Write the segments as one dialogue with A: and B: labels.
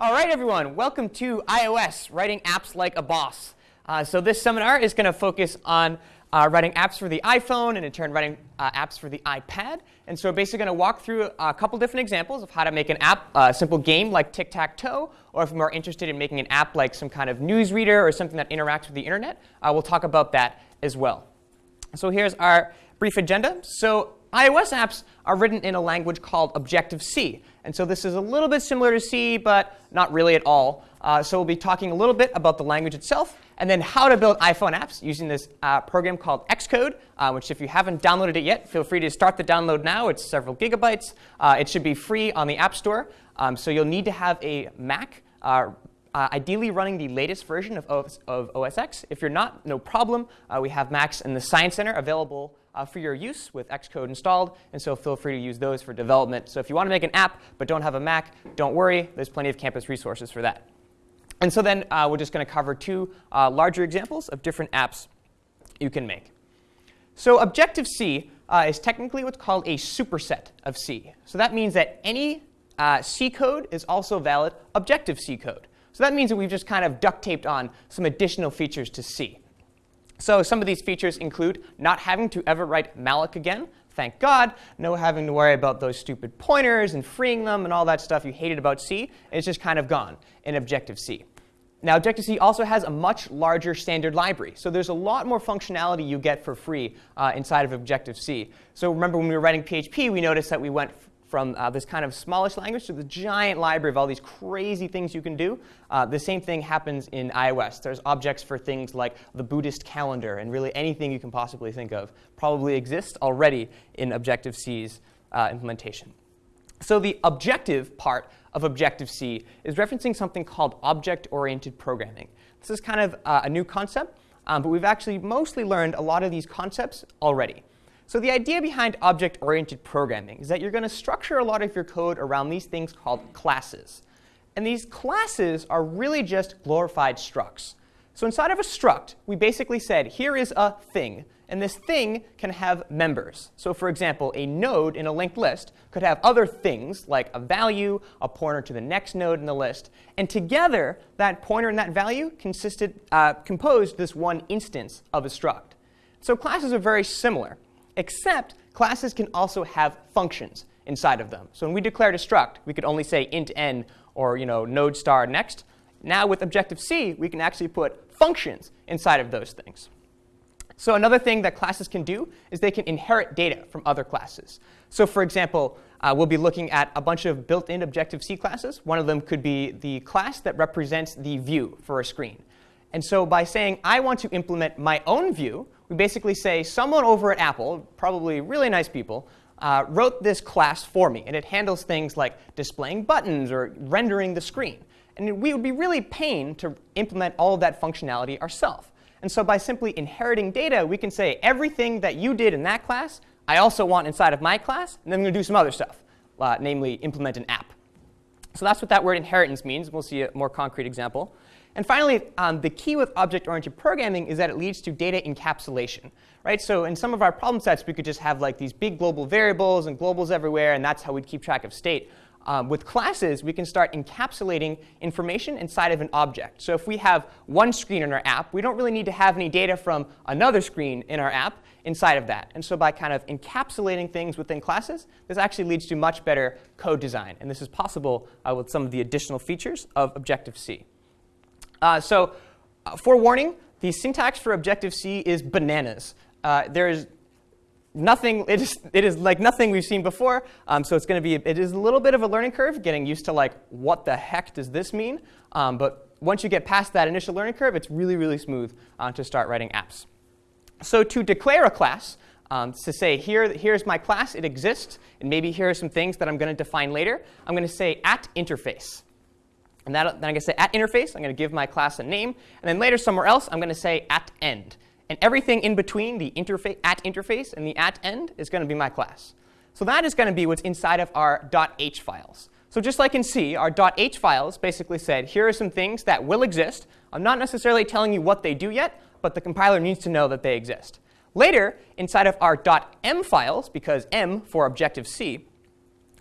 A: All right, everyone, welcome to iOS, writing apps like a boss. Uh, so this seminar is going to focus on uh, writing apps for the iPhone and in turn writing uh, apps for the iPad. And so we're basically going to walk through a couple different examples of how to make an app, a simple game like tic-tac-toe, or if you're more interested in making an app like some kind of news reader or something that interacts with the internet, uh, we'll talk about that as well. So here's our brief agenda. So iOS apps are written in a language called Objective-C. And so this is a little bit similar to C, but not really at all. Uh, so we'll be talking a little bit about the language itself, and then how to build iPhone apps using this uh, program called Xcode, uh, which if you haven't downloaded it yet, feel free to start the download now. It's several gigabytes. Uh, it should be free on the App Store. Um, so you'll need to have a Mac uh, uh, ideally running the latest version of OS, of OS X. If you're not, no problem. We have Macs in the Science Center available uh, for your use with Xcode installed, and so feel free to use those for development. So if you want to make an app but don't have a Mac, don't worry. There's plenty of campus resources for that. And so then uh, we're just going to cover two uh, larger examples of different apps you can make. So Objective-C uh, is technically what's called a superset of C. So that means that any C code is also valid Objective-C code. So that means that we've just kind of duct taped on some additional features to C. So some of these features include not having to ever write malloc again. Thank God, no having to worry about those stupid pointers and freeing them and all that stuff you hated about C. It's just kind of gone in Objective-C. Now, Objective-C also has a much larger standard library. So there's a lot more functionality you get for free uh, inside of Objective-C. So remember when we were writing PHP, we noticed that we went from uh, this kind of smallish language to the giant library of all these crazy things you can do. Uh, the same thing happens in iOS. There's objects for things like the Buddhist calendar and really anything you can possibly think of probably exists already in Objective-C's uh, implementation. So the objective part of Objective-C is referencing something called object-oriented programming. This is kind of uh, a new concept, um, but we've actually mostly learned a lot of these concepts already. So the idea behind object-oriented programming is that you're going to structure a lot of your code around these things called classes. And these classes are really just glorified structs. So inside of a struct, we basically said, here is a thing. And this thing can have members. So for example, a node in a linked list could have other things, like a value, a pointer to the next node in the list. And together, that pointer and that value consisted, uh, composed this one instance of a struct. So classes are very similar except classes can also have functions inside of them. So when we declared a struct, we could only say int n or you know, node star next. Now with Objective-C, we can actually put functions inside of those things. So another thing that classes can do is they can inherit data from other classes. So for example, uh, we'll be looking at a bunch of built-in Objective-C classes. One of them could be the class that represents the view for a screen. And so by saying, I want to implement my own view, we basically say someone over at Apple, probably really nice people, uh, wrote this class for me. And it handles things like displaying buttons or rendering the screen. And we would be really pain to implement all of that functionality ourselves. And so by simply inheriting data, we can say everything that you did in that class, I also want inside of my class. And then I'm going to do some other stuff, uh, namely implement an app. So that's what that word inheritance means. We'll see a more concrete example. And finally, um, the key with object-oriented programming is that it leads to data encapsulation. Right? So in some of our problem sets, we could just have like these big global variables and globals everywhere, and that's how we'd keep track of state. Um, with classes, we can start encapsulating information inside of an object. So if we have one screen in our app, we don't really need to have any data from another screen in our app inside of that. And so by kind of encapsulating things within classes, this actually leads to much better code design. And this is possible uh, with some of the additional features of Objective-C. Uh, so uh, forewarning, the syntax for Objective-C is bananas. Uh, there is nothing, it is, it is like nothing we've seen before. Um, so it's going to be, it is a little bit of a learning curve, getting used to like, what the heck does this mean? Um, but once you get past that initial learning curve, it's really, really smooth uh, to start writing apps. So to declare a class, um, to say, here, here's my class, it exists, and maybe here are some things that I'm going to define later, I'm going to say at interface. And that, then I'm going to say at interface, I'm going to give my class a name. And then later somewhere else, I'm going to say at end. And everything in between the interface, at interface and the at end is going to be my class. So that is going to be what's inside of our .h files. So just like in C, our .h files basically said, here are some things that will exist. I'm not necessarily telling you what they do yet, but the compiler needs to know that they exist. Later, inside of our .m files, because M for Objective-C,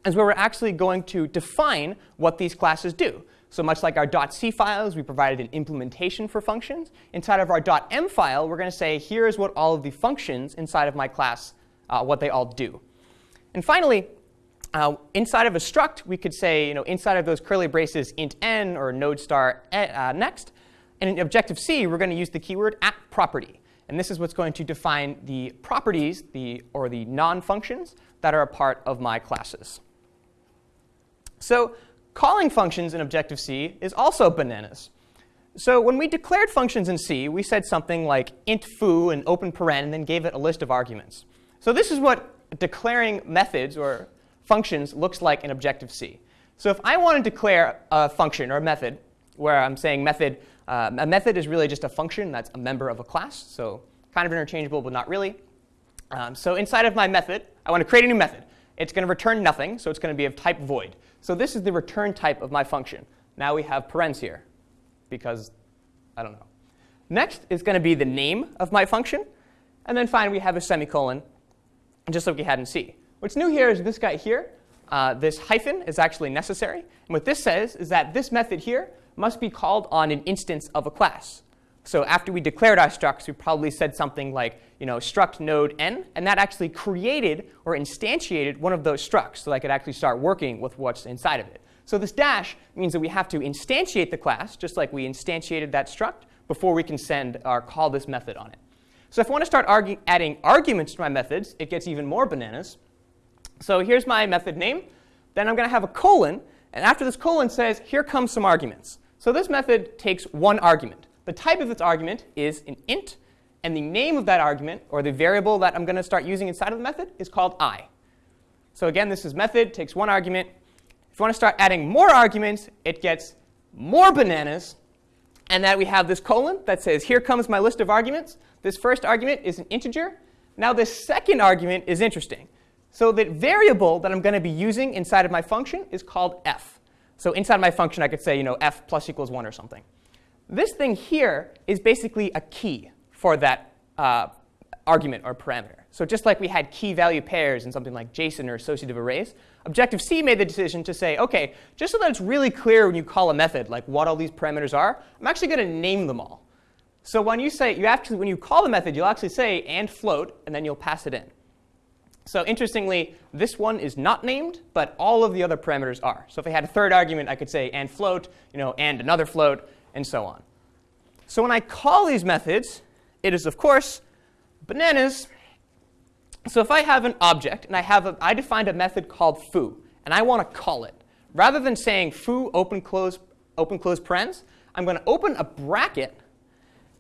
A: is where we're actually going to define what these classes do. So much like our .c files, we provided an implementation for functions. Inside of our .m file, we're going to say, here's what all of the functions inside of my class, uh, what they all do. And finally, uh, inside of a struct, we could say, you know, inside of those curly braces, int n or node star uh, next. And in Objective-C, we're going to use the keyword at property. And this is what's going to define the properties the, or the non-functions that are a part of my classes. So calling functions in Objective-C is also bananas. So when we declared functions in C, we said something like int foo and open paren and then gave it a list of arguments. So this is what declaring methods or functions looks like in Objective-C. So if I want to declare a function or a method where I'm saying method, uh, a method is really just a function that's a member of a class. So kind of interchangeable, but not really. Um, so inside of my method, I want to create a new method. It's going to return nothing, so it's going to be of type void. So this is the return type of my function. Now we have parens here, because I don't know. Next is going to be the name of my function. And then finally, we have a semicolon, just like we had in C. What's new here is this guy here. Uh, this hyphen is actually necessary. And what this says is that this method here must be called on an instance of a class. So after we declared our structs, we probably said something like, you know, struct node n, and that actually created or instantiated one of those structs so that I could actually start working with what's inside of it. So this dash means that we have to instantiate the class, just like we instantiated that struct, before we can send or call this method on it. So if I want to start adding arguments to my methods, it gets even more bananas. So here's my method name. Then I'm going to have a colon. And after this colon says, here comes some arguments. So this method takes one argument. The type of its argument is an int. And the name of that argument, or the variable that I'm going to start using inside of the method, is called i. So again, this is method, takes one argument. If you want to start adding more arguments, it gets more bananas. And that we have this colon that says, here comes my list of arguments. This first argument is an integer. Now this second argument is interesting. So the variable that I'm going to be using inside of my function is called f. So inside my function, I could say, you know, f plus equals 1 or something. This thing here is basically a key for that uh, argument or parameter. So just like we had key value pairs in something like JSON or associative arrays, Objective-C made the decision to say, OK, just so that it's really clear when you call a method, like what all these parameters are, I'm actually going to name them all. So when you say, you actually, when you call the method, you'll actually say and float, and then you'll pass it in. So interestingly, this one is not named, but all of the other parameters are. So if I had a third argument, I could say and float, you know, and another float, and so on. So when I call these methods, it is, of course, bananas. So if I have an object, and I, have a, I defined a method called foo, and I want to call it, rather than saying foo open close, open close parens, I'm going to open a bracket.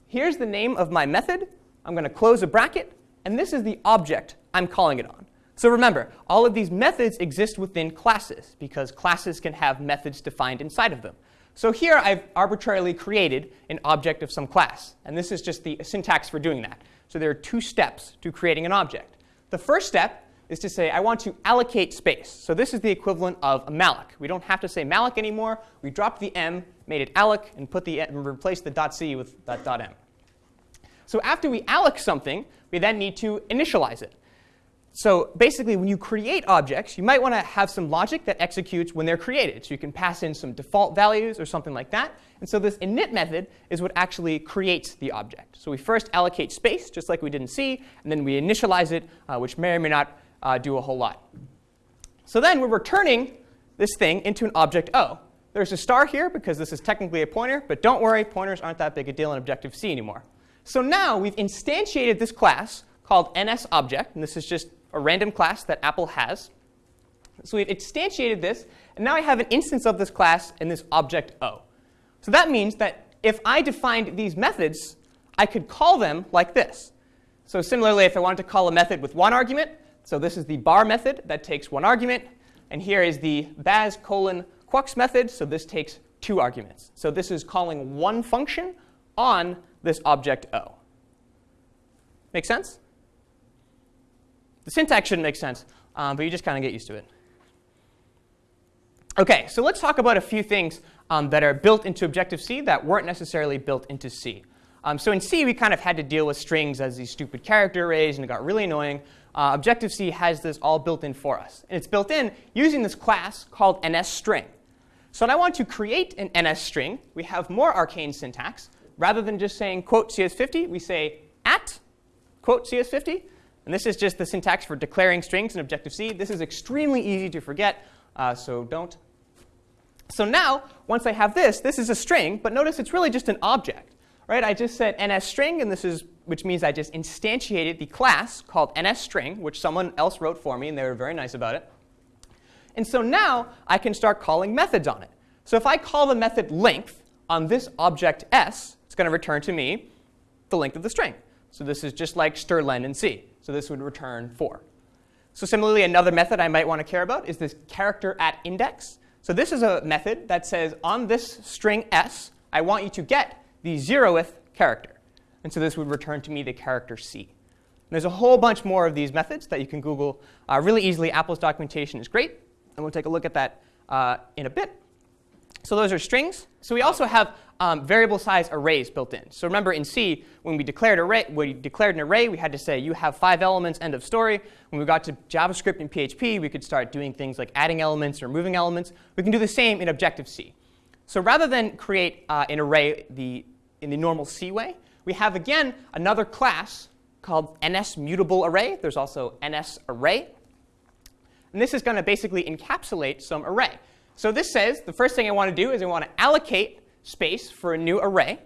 A: Here's the name of my method. I'm going to close a bracket, and this is the object I'm calling it on. So remember, all of these methods exist within classes because classes can have methods defined inside of them. So here I've arbitrarily created an object of some class. And this is just the syntax for doing that. So there are two steps to creating an object. The first step is to say I want to allocate space. So this is the equivalent of a malloc. We don't have to say malloc anymore. We dropped the m, made it alloc, and put the and replaced the .c with that .m. So after we alloc something, we then need to initialize it. So basically, when you create objects, you might want to have some logic that executes when they're created. So you can pass in some default values or something like that. And so this init method is what actually creates the object. So we first allocate space, just like we did in C, and then we initialize it, uh, which may or may not uh, do a whole lot. So then we're returning this thing into an object O. There's a star here because this is technically a pointer, but don't worry, pointers aren't that big a deal in Objective-C anymore. So now we've instantiated this class called NSObject, and this is just a random class that Apple has. So we've instantiated this, and now I have an instance of this class in this object O. So that means that if I defined these methods, I could call them like this. So similarly, if I wanted to call a method with one argument, so this is the bar method that takes one argument, and here is the baz colon quux method, so this takes two arguments. So this is calling one function on this object O. Make sense? The syntax shouldn't make sense, um, but you just kind of get used to it. OK, so let's talk about a few things um, that are built into Objective-C that weren't necessarily built into C. Um, so in C, we kind of had to deal with strings as these stupid character arrays, and it got really annoying. Uh, Objective-C has this all built in for us. And it's built in using this class called NSString. So when I want to create an nsString, we have more arcane syntax. Rather than just saying quote CS50, we say at quote CS50. And this is just the syntax for declaring strings in Objective-C. This is extremely easy to forget, uh, so don't. So now, once I have this, this is a string, but notice it's really just an object. Right? I just said NSString, and this is, which means I just instantiated the class called NSString, which someone else wrote for me, and they were very nice about it. And so now I can start calling methods on it. So if I call the method length on this object s, it's going to return to me the length of the string. So this is just like strlen in C. So this would return 4. So similarly, another method I might want to care about is this character at index. So this is a method that says on this string s, I want you to get the zeroth character. And so this would return to me the character C. And there's a whole bunch more of these methods that you can Google uh, really easily. Apple's documentation is great and we'll take a look at that uh, in a bit. So those are strings. So we also have um, variable size arrays built in. So remember in C, when we declared array, we declared an array, we had to say you have five elements, end of story. When we got to JavaScript and PHP, we could start doing things like adding elements or moving elements. We can do the same in Objective-C. So rather than create uh, an array the, in the normal C way, we have again another class called NSMutableArray. There's also NSArray. And this is going to basically encapsulate some array. So this says the first thing I want to do is I want to allocate space for a new array.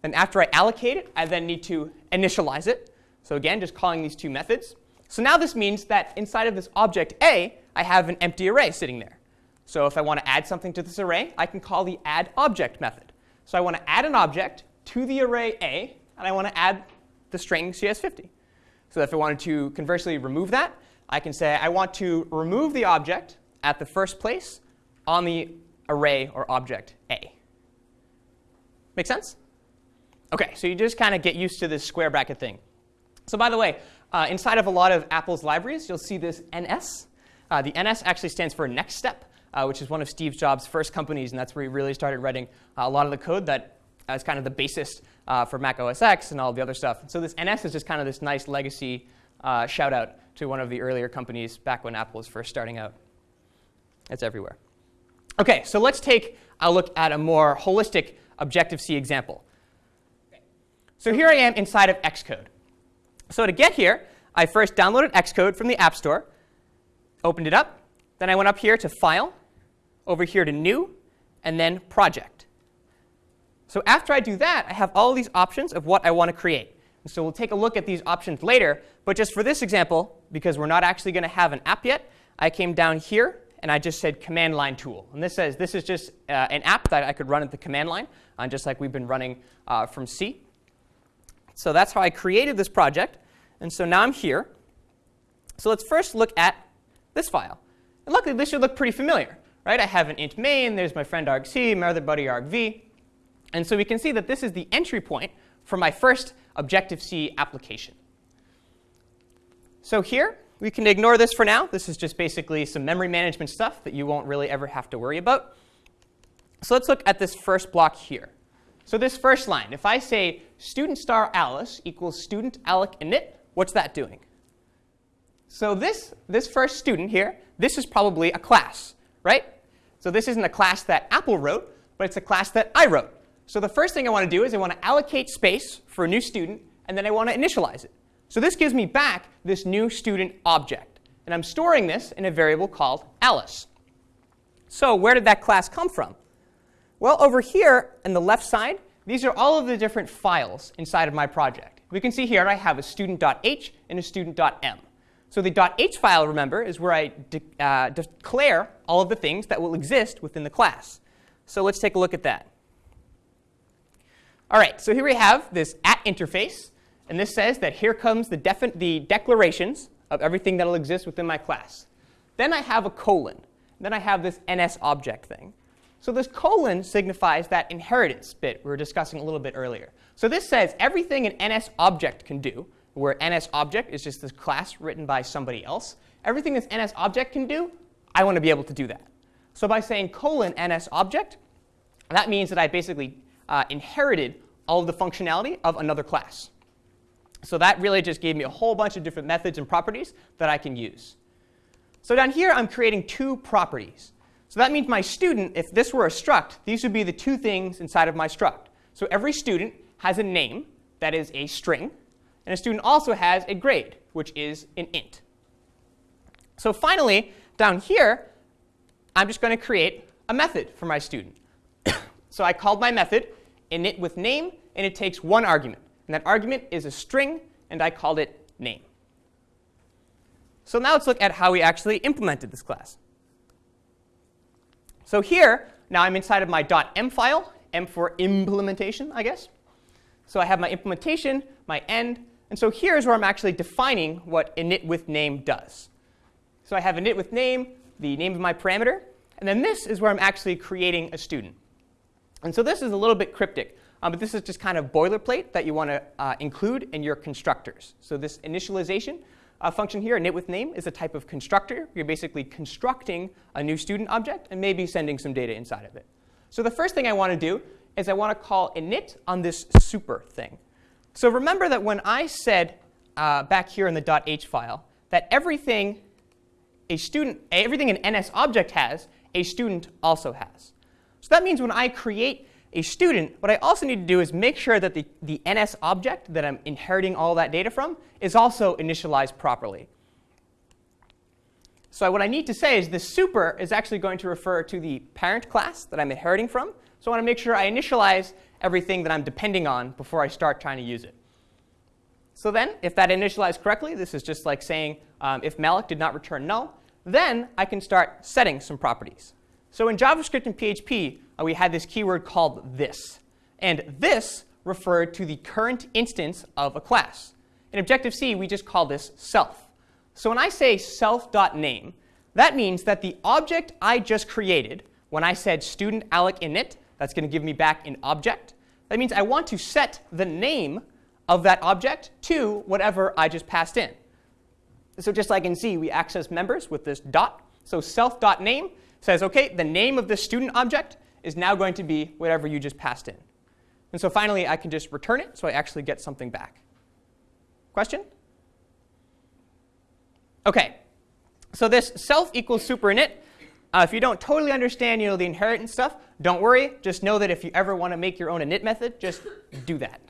A: Then after I allocate it, I then need to initialize it. So again, just calling these two methods. So now this means that inside of this object A, I have an empty array sitting there. So if I want to add something to this array, I can call the addObject method. So I want to add an object to the array A, and I want to add the string CS50. So if I wanted to conversely remove that, I can say I want to remove the object at the first place on the array or object A. Make sense? OK, so you just kind of get used to this square bracket thing. So by the way, uh, inside of a lot of Apple's libraries, you'll see this NS. Uh, the NS actually stands for NeXTSTEP, uh, which is one of Steve Jobs' first companies, and that's where he really started writing uh, a lot of the code that is kind of the basis uh, for Mac OS X and all the other stuff. so this NS is just kind of this nice legacy uh, shout out to one of the earlier companies back when Apple was first starting out. It's everywhere. OK, so let's take a look at a more holistic Objective-C example. So here I am inside of Xcode. So to get here, I first downloaded Xcode from the App Store, opened it up. Then I went up here to File, over here to New, and then Project. So after I do that, I have all these options of what I want to create. And so we'll take a look at these options later. But just for this example, because we're not actually going to have an app yet, I came down here and I just said command line tool. And this says this is just uh, an app that I could run at the command line, uh, just like we've been running uh, from C. So that's how I created this project. And so now I'm here. So let's first look at this file. And luckily, this should look pretty familiar. right? I have an int main. There's my friend argc, my other buddy argv. And so we can see that this is the entry point for my first Objective-C application. So here, we can ignore this for now. This is just basically some memory management stuff that you won't really ever have to worry about. So let's look at this first block here. So this first line, if I say student star Alice equals student alloc init, what's that doing? So this, this first student here, this is probably a class, right? So this isn't a class that Apple wrote, but it's a class that I wrote. So the first thing I want to do is I want to allocate space for a new student, and then I want to initialize it. So this gives me back this new student object. And I'm storing this in a variable called Alice. So where did that class come from? Well, over here on the left side, these are all of the different files inside of my project. We can see here I have a student.h and a student.m. So the .h file, remember, is where I de uh, declare all of the things that will exist within the class. So let's take a look at that. All right, so here we have this at interface. And this says that here comes the, the declarations of everything that will exist within my class. Then I have a colon. Then I have this NS object thing. So this colon signifies that inheritance bit we were discussing a little bit earlier. So this says everything an NS object can do, where NS object is just this class written by somebody else. Everything this NS object can do, I want to be able to do that. So by saying colon NS object, that means that I basically uh, inherited all of the functionality of another class. So that really just gave me a whole bunch of different methods and properties that I can use. So down here, I'm creating two properties. So that means my student, if this were a struct, these would be the two things inside of my struct. So every student has a name that is a string, and a student also has a grade, which is an int. So finally, down here, I'm just going to create a method for my student. so I called my method init with name, and it takes one argument. And that argument is a string, and I called it name. So now let's look at how we actually implemented this class. So here, now I'm inside of my .m file, m for implementation, I guess. So I have my implementation, my end, and so here's where I'm actually defining what init with name does. So I have init with name, the name of my parameter, and then this is where I'm actually creating a student. And so this is a little bit cryptic, um, but this is just kind of boilerplate that you want to uh, include in your constructors. So this initialization uh, function here, init with name, is a type of constructor. You're basically constructing a new student object and maybe sending some data inside of it. So the first thing I want to do is I want to call init on this super thing. So remember that when I said uh, back here in the .h file that everything a student, everything an NS object has, a student also has. So that means when I create a student, what I also need to do is make sure that the, the NS object that I'm inheriting all that data from is also initialized properly. So what I need to say is this super is actually going to refer to the parent class that I'm inheriting from. So I want to make sure I initialize everything that I'm depending on before I start trying to use it. So then, if that initialized correctly, this is just like saying um, if malloc did not return null, then I can start setting some properties. So in JavaScript and PHP, Uh, we had this keyword called this. And this referred to the current instance of a class. In Objective-C, we just call this self. So when I say self.name, that means that the object I just created, when I said student alloc init, that's going to give me back an object. That means I want to set the name of that object to whatever I just passed in. So just like in C, we access members with this dot. So self.name says, OK, the name of this student object is now going to be whatever you just passed in. And so finally, I can just return it, so I actually get something back. Question? OK, so this self equals super init. Uh, if you don't totally understand you know, the inheritance stuff, don't worry. Just know that if you ever want to make your own init method, just do that,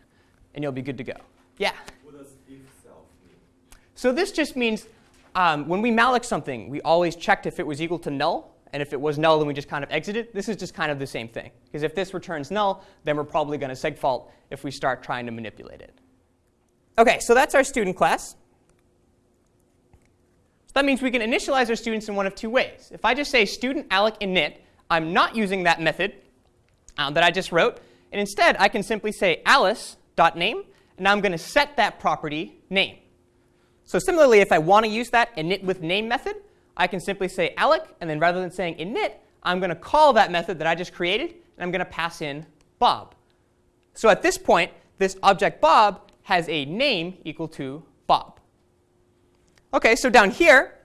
A: and you'll be good to go. Yeah? So this just means um, when we malloc something, we always checked if it was equal to null. And if it was null, then we just kind of exited. This is just kind of the same thing. Because if this returns null, then we're probably going to segfault if we start trying to manipulate it. OK, so that's our student class. So that means we can initialize our students in one of two ways. If I just say student alloc init, I'm not using that method um, that I just wrote. And instead, I can simply say alice.name, and I'm going to set that property name. So similarly, if I want to use that init with name method, I can simply say alloc, and then rather than saying init, I'm going to call that method that I just created, and I'm going to pass in Bob. So at this point, this object Bob has a name equal to Bob. OK, so down here,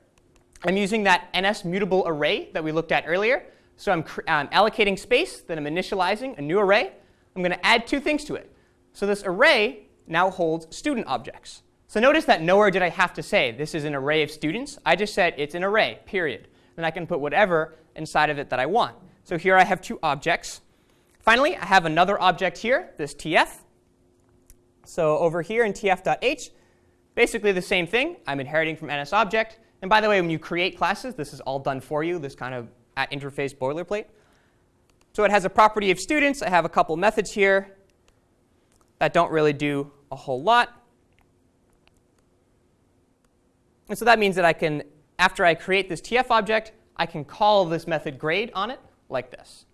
A: I'm using that NS mutable array that we looked at earlier. So I'm um, allocating space, then I'm initializing a new array. I'm going to add two things to it. So this array now holds student objects. So notice that nowhere did I have to say this is an array of students. I just said it's an array, period. And I can put whatever inside of it that I want. So here I have two objects. Finally, I have another object here, this tf. So over here in tf.h, basically the same thing. I'm inheriting from NS object. And by the way, when you create classes, this is all done for you, this kind of at interface boilerplate. So it has a property of students. I have a couple methods here that don't really do a whole lot. And so that means that I can, after I create this TF object, I can call this method grade on it like this.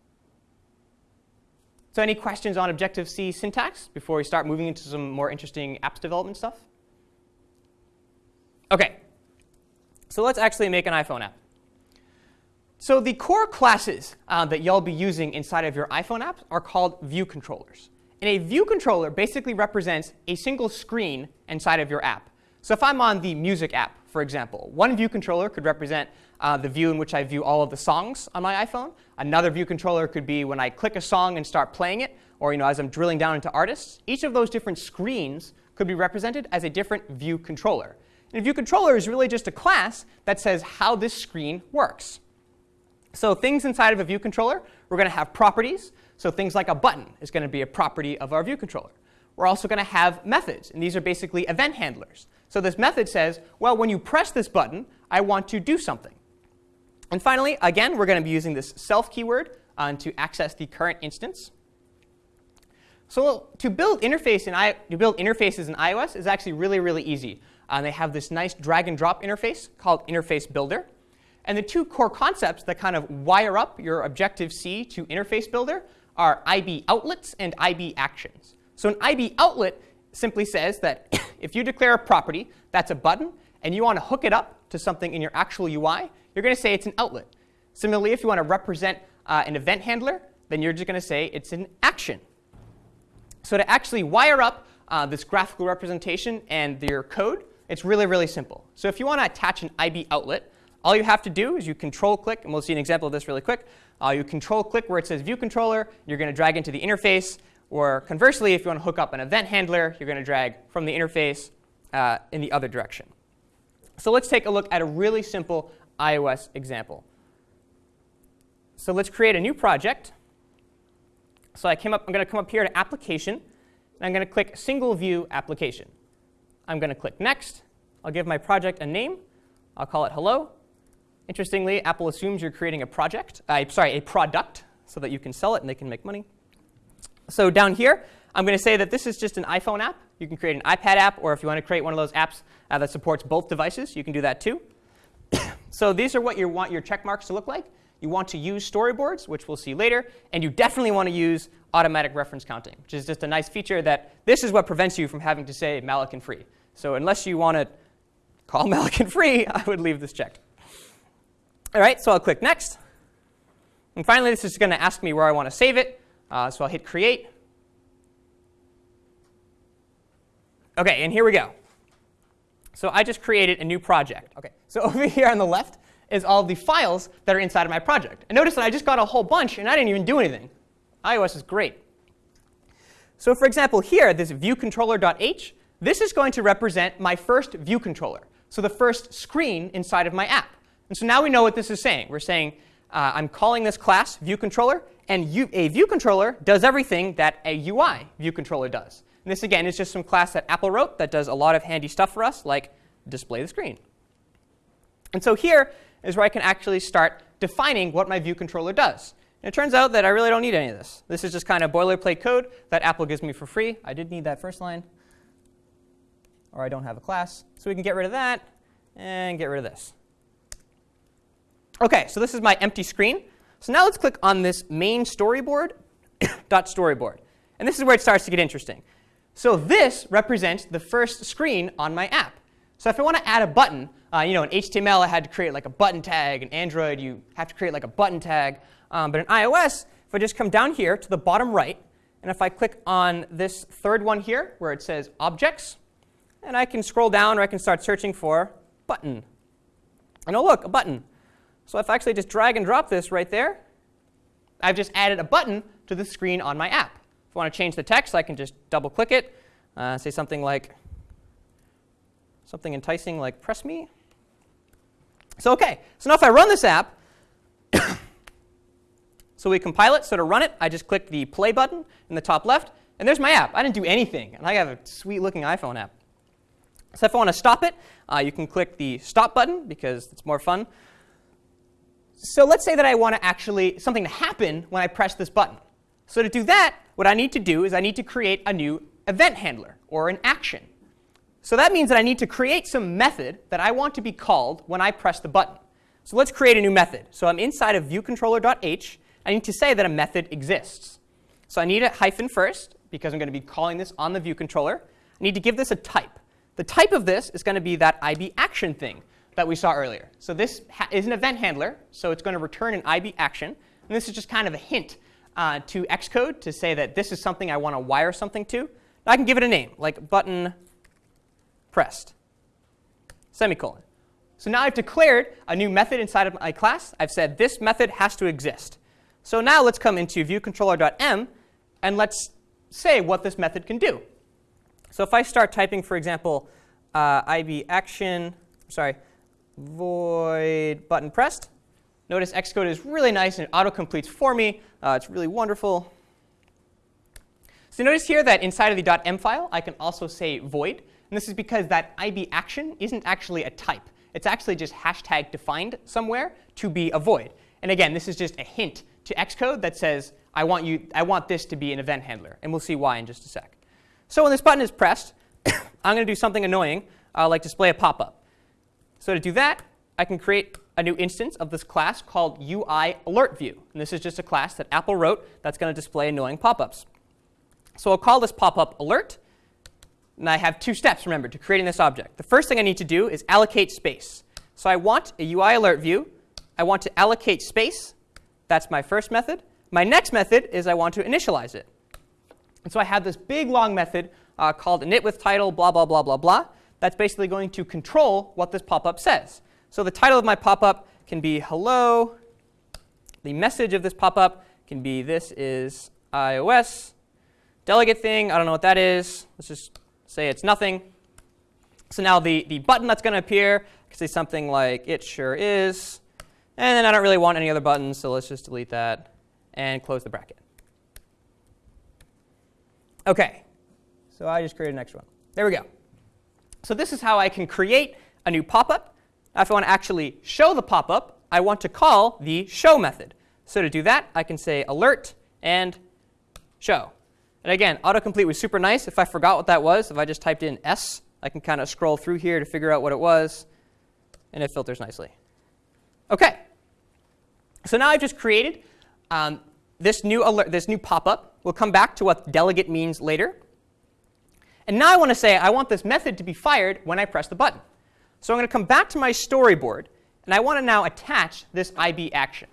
A: So any questions on Objective-C syntax before we start moving into some more interesting apps development stuff? OK, so let's actually make an iPhone app. So the core classes uh, that you'll be using inside of your iPhone app are called view controllers. And a view controller basically represents a single screen inside of your app. So if I'm on the music app, for example, one view controller could represent uh, the view in which I view all of the songs on my iPhone. Another view controller could be when I click a song and start playing it, or you know, as I'm drilling down into artists. Each of those different screens could be represented as a different view controller. And a view controller is really just a class that says how this screen works. So things inside of a view controller, we're going to have properties. So things like a button is going to be a property of our view controller. We're also going to have methods, and these are basically event handlers. So this method says, well, when you press this button, I want to do something. And finally, again, we're going to be using this self keyword uh, to access the current instance. So to build interface in I, to build interfaces in iOS is actually really, really easy. Uh, they have this nice drag and drop interface called Interface Builder. And the two core concepts that kind of wire up your Objective-C to Interface Builder are IB outlets and IB actions. So an IB outlet simply says that if you declare a property that's a button and you want to hook it up to something in your actual UI, you're going to say it's an outlet. Similarly, if you want to represent uh, an event handler, then you're just going to say it's an action. So to actually wire up uh, this graphical representation and your code, it's really, really simple. So if you want to attach an IB outlet, all you have to do is you control click, and we'll see an example of this really quick. Uh, you control click where it says view controller, you're going to drag into the interface, or conversely, if you want to hook up an event handler, you're going to drag from the interface uh, in the other direction. So let's take a look at a really simple iOS example. So let's create a new project. So I came up, I'm going to come up here to Application, and I'm going to click Single View Application. I'm going to click Next. I'll give my project a name. I'll call it Hello. Interestingly, Apple assumes you're creating a project, uh, sorry, a product, so that you can sell it and they can make money. So down here, I'm going to say that this is just an iPhone app. You can create an iPad app, or if you want to create one of those apps uh, that supports both devices, you can do that too. so these are what you want your check marks to look like. You want to use storyboards, which we'll see later, and you definitely want to use automatic reference counting, which is just a nice feature that this is what prevents you from having to say malloc free. So unless you want to call malloc free, I would leave this checked. All right, so I'll click Next. And finally, this is going to ask me where I want to save it. Uh, so I'll hit Create. OK, and here we go. So I just created a new project. OK, so over here on the left is all the files that are inside of my project. And notice that I just got a whole bunch, and I didn't even do anything. iOS is great. So for example, here, this viewcontroller.h, this is going to represent my first view controller, so the first screen inside of my app. And so now we know what this is saying. We're saying uh, I'm calling this class view controller, and you, a view controller does everything that a UI view controller does. And this, again, is just some class that Apple wrote that does a lot of handy stuff for us, like display the screen. And so here is where I can actually start defining what my view controller does. And it turns out that I really don't need any of this. This is just kind of boilerplate code that Apple gives me for free. I did need that first line, or I don't have a class. So we can get rid of that and get rid of this. OK, so this is my empty screen. So now let's click on this main storyboard dot storyboard. And this is where it starts to get interesting. So this represents the first screen on my app. So if I want to add a button, uh, you know, in HTML I had to create like a button tag. In Android you have to create like a button tag. Um, but in iOS, if I just come down here to the bottom right, and if I click on this third one here where it says Objects, and I can scroll down or I can start searching for Button. And oh look, a button. So if I actually just drag and drop this right there, I've just added a button to the screen on my app. If I want to change the text, I can just double click it, uh, say something like something enticing like press me. So OK, so now if I run this app, so we compile it. So to run it, I just click the play button in the top left, and there's my app. I didn't do anything, and I have a sweet looking iPhone app. So if I want to stop it, uh, you can click the stop button because it's more fun. So let's say that I want to actually something to happen when I press this button. So to do that, what I need to do is I need to create a new event handler or an action. So that means that I need to create some method that I want to be called when I press the button. So let's create a new method. So I'm inside of viewcontroller.h. I need to say that a method exists. So I need a hyphen first because I'm going to be calling this on the view controller. I need to give this a type. The type of this is going to be that IB action thing that we saw earlier. So this is an event handler, so it's going to return an IB action. And this is just kind of a hint uh, to Xcode to say that this is something I want to wire something to. I can give it a name, like button pressed, semicolon. So now I've declared a new method inside of my class. I've said this method has to exist. So now let's come into viewcontroller.m, and let's say what this method can do. So if I start typing, for example, uh, IB action, sorry, void button pressed. Notice Xcode is really nice and it auto-completes for me. Uh, it's really wonderful. So notice here that inside of the .m file, I can also say void. And this is because that IB action isn't actually a type. It's actually just hashtag defined somewhere to be a void. And again, this is just a hint to Xcode that says, I want, you, I want this to be an event handler. And we'll see why in just a sec. So when this button is pressed, I'm going to do something annoying, like display a pop-up. So to do that, I can create a new instance of this class called UI alert view. And this is just a class that Apple wrote that's going to display annoying pop-ups. So I'll call this pop-up alert. And I have two steps, remember, to creating this object. The first thing I need to do is allocate space. So I want a UI alert view. I want to allocate space. That's my first method. My next method is I want to initialize it. And so I have this big long method uh, called init with title, blah, blah, blah, blah, blah. That's basically going to control what this pop-up says. So the title of my pop-up can be hello. The message of this pop-up can be this is iOS. Delegate thing, I don't know what that is. Let's just say it's nothing. So now the, the button that's going to appear can say something like it sure is. And then I don't really want any other buttons, so let's just delete that and close the bracket. OK, so I just created an extra one. There we go. So this is how I can create a new pop-up if I want to actually show the pop-up, I want to call the show method. So to do that, I can say alert and show. And again, autocomplete was super nice. If I forgot what that was, if I just typed in S, I can kind of scroll through here to figure out what it was, and it filters nicely. OK. So now I've just created um, this new alert, this new pop-up. We'll come back to what delegate means later. And now I want to say I want this method to be fired when I press the button. So I'm going to come back to my storyboard, and I want to now attach this IB action.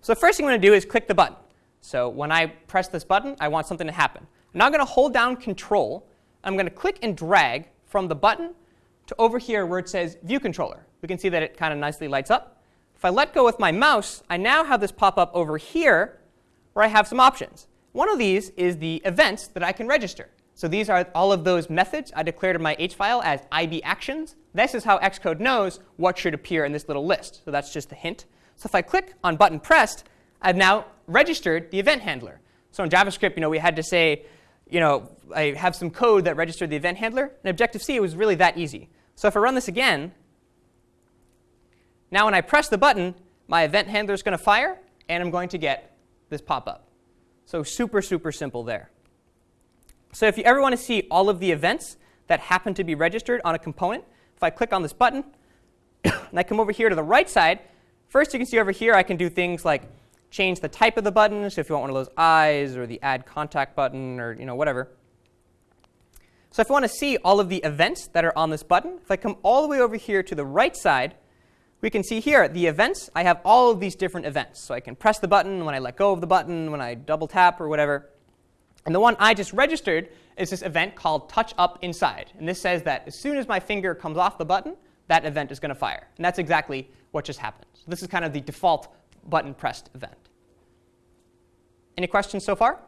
A: So the first thing I'm going to do is click the button. So when I press this button, I want something to happen. I'm now going to hold down Control. I'm going to click and drag from the button to over here where it says View Controller. We can see that it kind of nicely lights up. If I let go with my mouse, I now have this pop up over here where I have some options. One of these is the events that I can register. So these are all of those methods I declared in my H file as IB actions. This is how Xcode knows what should appear in this little list. So that's just a hint. So if I click on button pressed, I've now registered the event handler. So in JavaScript, you know, we had to say, you know, I have some code that registered the event handler. In Objective-C, it was really that easy. So if I run this again, now when I press the button, my event handler is going to fire, and I'm going to get this pop-up. So super, super simple there. So if you ever want to see all of the events that happen to be registered on a component, if I click on this button and I come over here to the right side, first you can see over here I can do things like change the type of the button. So if you want one of those eyes or the add contact button or you know whatever. So if I want to see all of the events that are on this button, if I come all the way over here to the right side, we can see here the events. I have all of these different events. So I can press the button when I let go of the button, when I double tap or whatever. And the one I just registered is this event called touch up inside. And this says that as soon as my finger comes off the button, that event is going to fire. And that's exactly what just happened. So this is kind of the default button pressed event. Any questions so far?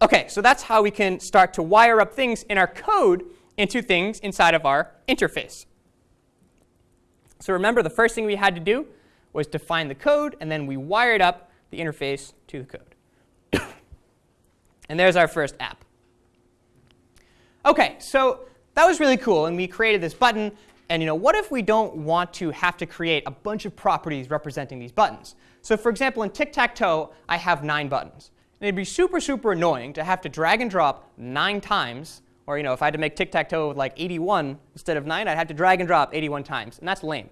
A: OK, so that's how we can start to wire up things in our code into things inside of our interface. So remember, the first thing we had to do was define the code, and then we wired up the interface to the code. And there's our first app. OK, so that was really cool. And we created this button. And you know, what if we don't want to have to create a bunch of properties representing these buttons? So for example, in tic-tac-toe, I have nine buttons. And it'd be super, super annoying to have to drag and drop nine times. Or you know, if I had to make tic-tac-toe with like 81 instead of 9, I'd have to drag and drop 81 times. And that's lame.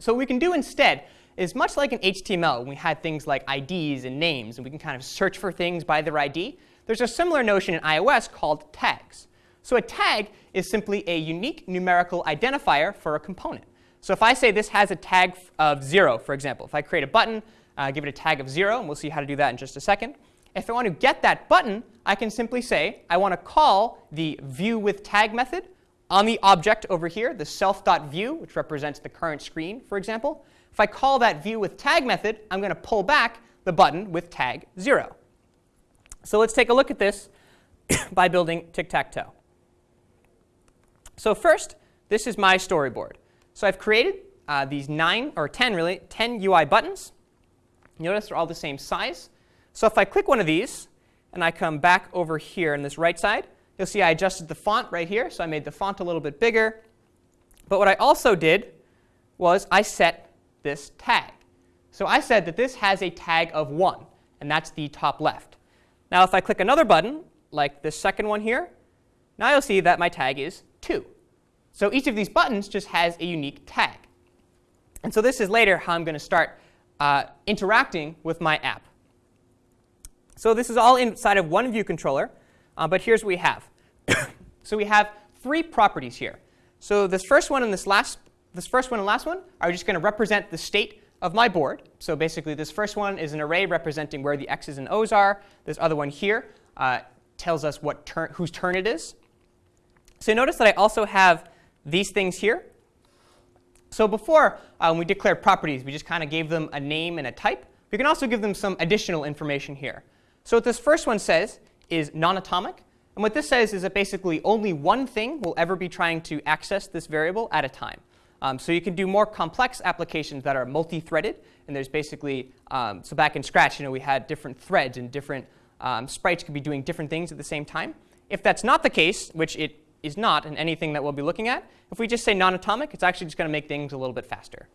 A: So what we can do instead is much like in HTML when we had things like IDs and names, and we can kind of search for things by their ID. There's a similar notion in iOS called tags. So a tag is simply a unique numerical identifier for a component. So if I say this has a tag of 0, for example, if I create a button, uh, give it a tag of 0, and we'll see how to do that in just a second. If I want to get that button, I can simply say I want to call the viewWithTag method on the object over here, the self.view, which represents the current screen, for example. If I call that view with tag method, I'm going to pull back the button with tag 0. So let's take a look at this by building tic-tac-toe. So first, this is my storyboard. So I've created uh, these nine, or 10 really, 10 UI buttons. Notice they're all the same size. So if I click one of these, and I come back over here on this right side, you'll see I adjusted the font right here. So I made the font a little bit bigger. But what I also did was I set this tag. So I said that this has a tag of 1, and that's the top left. Now if I click another button, like this second one here, now you'll see that my tag is 2. So each of these buttons just has a unique tag. And so this is later how I'm going to start uh, interacting with my app. So this is all inside of one view controller, uh, but here's what we have. so we have three properties here. So this first one and this last, this first one and last one are just going to represent the state of my board. So basically, this first one is an array representing where the x's and o's are. This other one here uh, tells us what turn, whose turn it is. So notice that I also have these things here. So before, uh, when we declared properties, we just kind of gave them a name and a type. We can also give them some additional information here. So what this first one says is non-atomic. And what this says is that basically only one thing will ever be trying to access this variable at a time. Um, so you can do more complex applications that are multi-threaded. And there's basically, um, so back in Scratch, you know, we had different threads and different um, sprites could be doing different things at the same time. If that's not the case, which it is not in anything that we'll be looking at, if we just say non-atomic, it's actually just going to make things a little bit faster.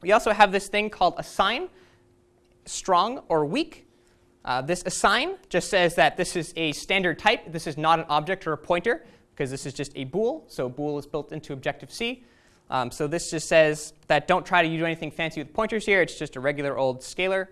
A: We also have this thing called assign, strong or weak. Uh, this assign just says that this is a standard type. This is not an object or a pointer because this is just a bool. So bool is built into Objective-C. Um, so this just says that don't try to do anything fancy with pointers here. It's just a regular old scalar.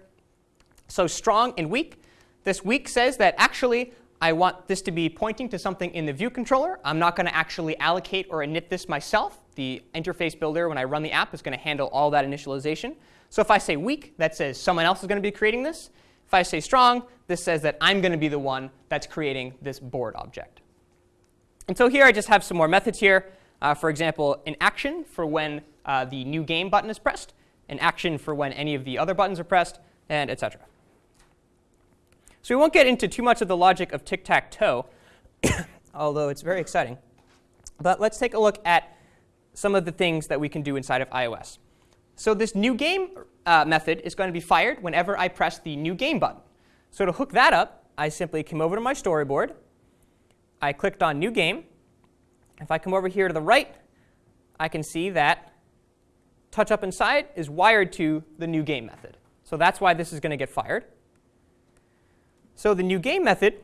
A: So strong and weak. This weak says that actually I want this to be pointing to something in the view controller. I'm not going to actually allocate or init this myself. The interface builder, when I run the app, is going to handle all that initialization. So if I say weak, that says someone else is going to be creating this. If I say strong, this says that I'm going to be the one that's creating this board object. And so here I just have some more methods here. Uh, for example, an action for when uh, the new game button is pressed, an action for when any of the other buttons are pressed, and etc. So we won't get into too much of the logic of tic-tac-toe, although it's very exciting. But let's take a look at some of the things that we can do inside of iOS. So this new game uh, method is going to be fired whenever I press the new game button. So to hook that up, I simply came over to my storyboard. I clicked on new game. If I come over here to the right, I can see that touch up inside is wired to the new game method. So that's why this is going to get fired. So the new game method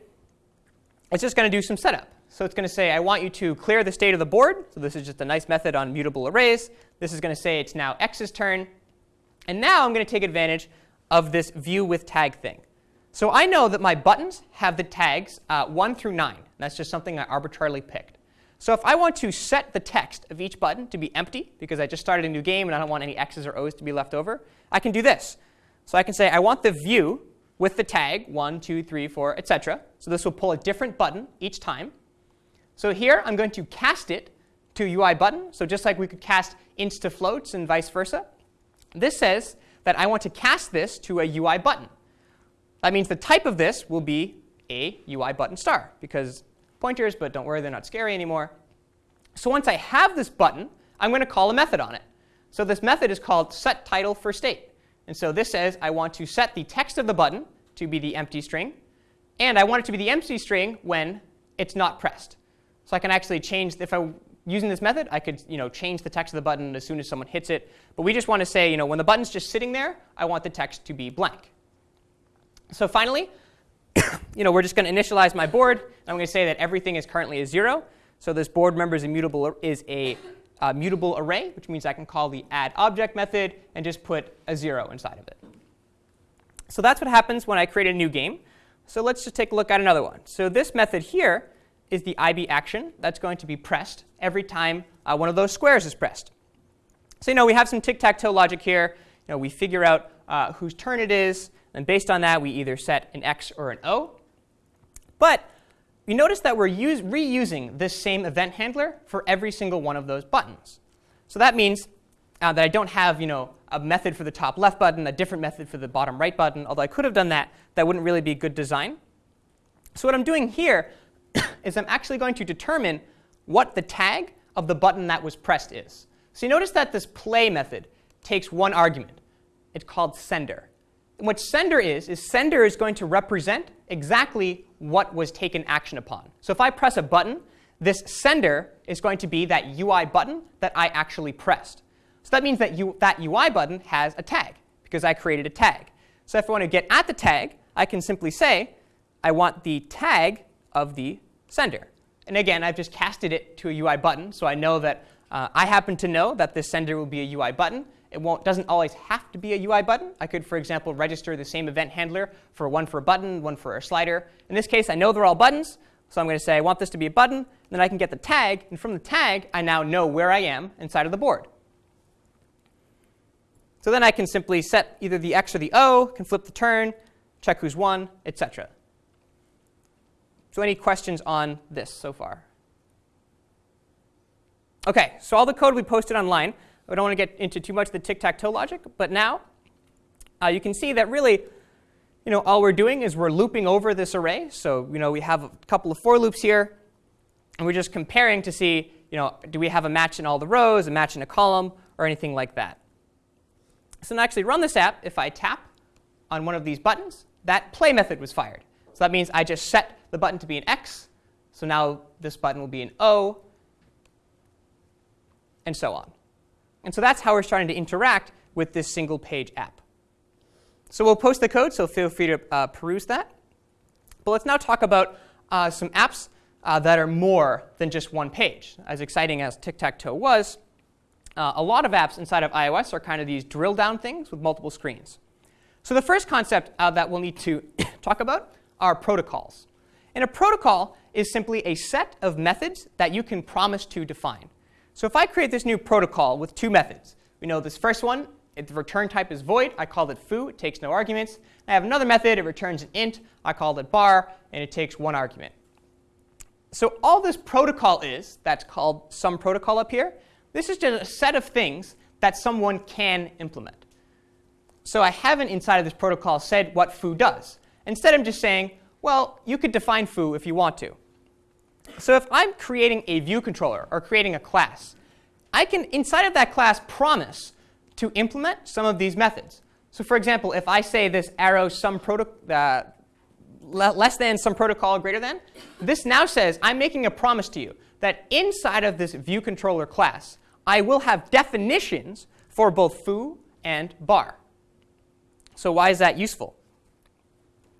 A: is just going to do some setup. So it's going to say, I want you to clear the state of the board. So this is just a nice method on mutable arrays. This is going to say it's now x's turn. And now I'm going to take advantage of this view with tag thing. So I know that my buttons have the tags uh, 1 through 9. That's just something I arbitrarily picked. So if I want to set the text of each button to be empty, because I just started a new game and I don't want any x's or o's to be left over, I can do this. So I can say I want the view with the tag 1, 2, 3, 4, etc. So this will pull a different button each time. So here I'm going to cast it to UI button. So just like we could cast ints to floats and vice versa, this says that I want to cast this to a UI button. That means the type of this will be a UI button star, because pointers, but don't worry, they're not scary anymore. So once I have this button, I'm going to call a method on it. So this method is called setTitleForState. And so this says I want to set the text of the button to be the empty string, and I want it to be the empty string when it's not pressed. So I can actually change, if I'm using this method, I could you know, change the text of the button as soon as someone hits it. But we just want to say, you know, when the button's just sitting there, I want the text to be blank. So finally, you know, we're just going to initialize my board. I'm going to say that everything is currently a 0. So this board member is a mutable, is a uh, mutable array, which means I can call the add object method and just put a 0 inside of it. So that's what happens when I create a new game. So let's just take a look at another one. So this method here is the IB action that's going to be pressed every time uh, one of those squares is pressed. So you know we have some tic-tac-toe logic here. You know, we figure out uh, whose turn it is, and based on that we either set an x or an o. But you notice that we're reusing this same event handler for every single one of those buttons. So that means uh, that I don't have you know, a method for the top left button, a different method for the bottom right button, although I could have done that. That wouldn't really be good design. So what I'm doing here is I'm actually going to determine what the tag of the button that was pressed is. So you notice that this play method takes one argument. It's called sender. What sender is, is sender is going to represent exactly what was taken action upon. So if I press a button, this sender is going to be that UI button that I actually pressed. So that means that you, that UI button has a tag because I created a tag. So if I want to get at the tag, I can simply say, I want the tag of the sender. And again, I've just casted it to a UI button, so I know that uh, I happen to know that this sender will be a UI button. It won't, doesn't always have to be a UI button. I could, for example, register the same event handler for one for a button, one for a slider. In this case, I know they're all buttons, so I'm going to say I want this to be a button. Then I can get the tag, and from the tag, I now know where I am inside of the board. So then I can simply set either the X or the O, can flip the turn, check who's won, etc. So any questions on this so far? OK, so all the code we posted online. I don't want to get into too much of the tic-tac-toe logic, but now uh, you can see that really, you know, all we're doing is we're looping over this array. So you know, we have a couple of for loops here, and we're just comparing to see, you know, do we have a match in all the rows, a match in a column, or anything like that. So to actually run this app, if I tap on one of these buttons, that play method was fired. So that means I just set the button to be an X. So now this button will be an O, and so on. And so that's how we're starting to interact with this single page app. So we'll post the code, so feel free to uh, peruse that. But let's now talk about uh, some apps uh, that are more than just one page. As exciting as tic-tac-toe was, uh, a lot of apps inside of iOS are kind of these drill down things with multiple screens. So the first concept uh, that we'll need to talk about are protocols. And a protocol is simply a set of methods that you can promise to define. So if I create this new protocol with two methods, we know this first one, if the return type is void. I called it foo. It takes no arguments. I have another method. It returns an int. I called it bar, and it takes one argument. So all this protocol is, that's called some protocol up here, this is just a set of things that someone can implement. So I haven't inside of this protocol said what foo does. Instead, I'm just saying, well, you could define foo if you want to. So if I'm creating a view controller or creating a class, I can, inside of that class, promise to implement some of these methods. So for example, if I say this arrow some uh, less than some protocol greater than, this now says I'm making a promise to you that inside of this view controller class, I will have definitions for both foo and bar. So why is that useful?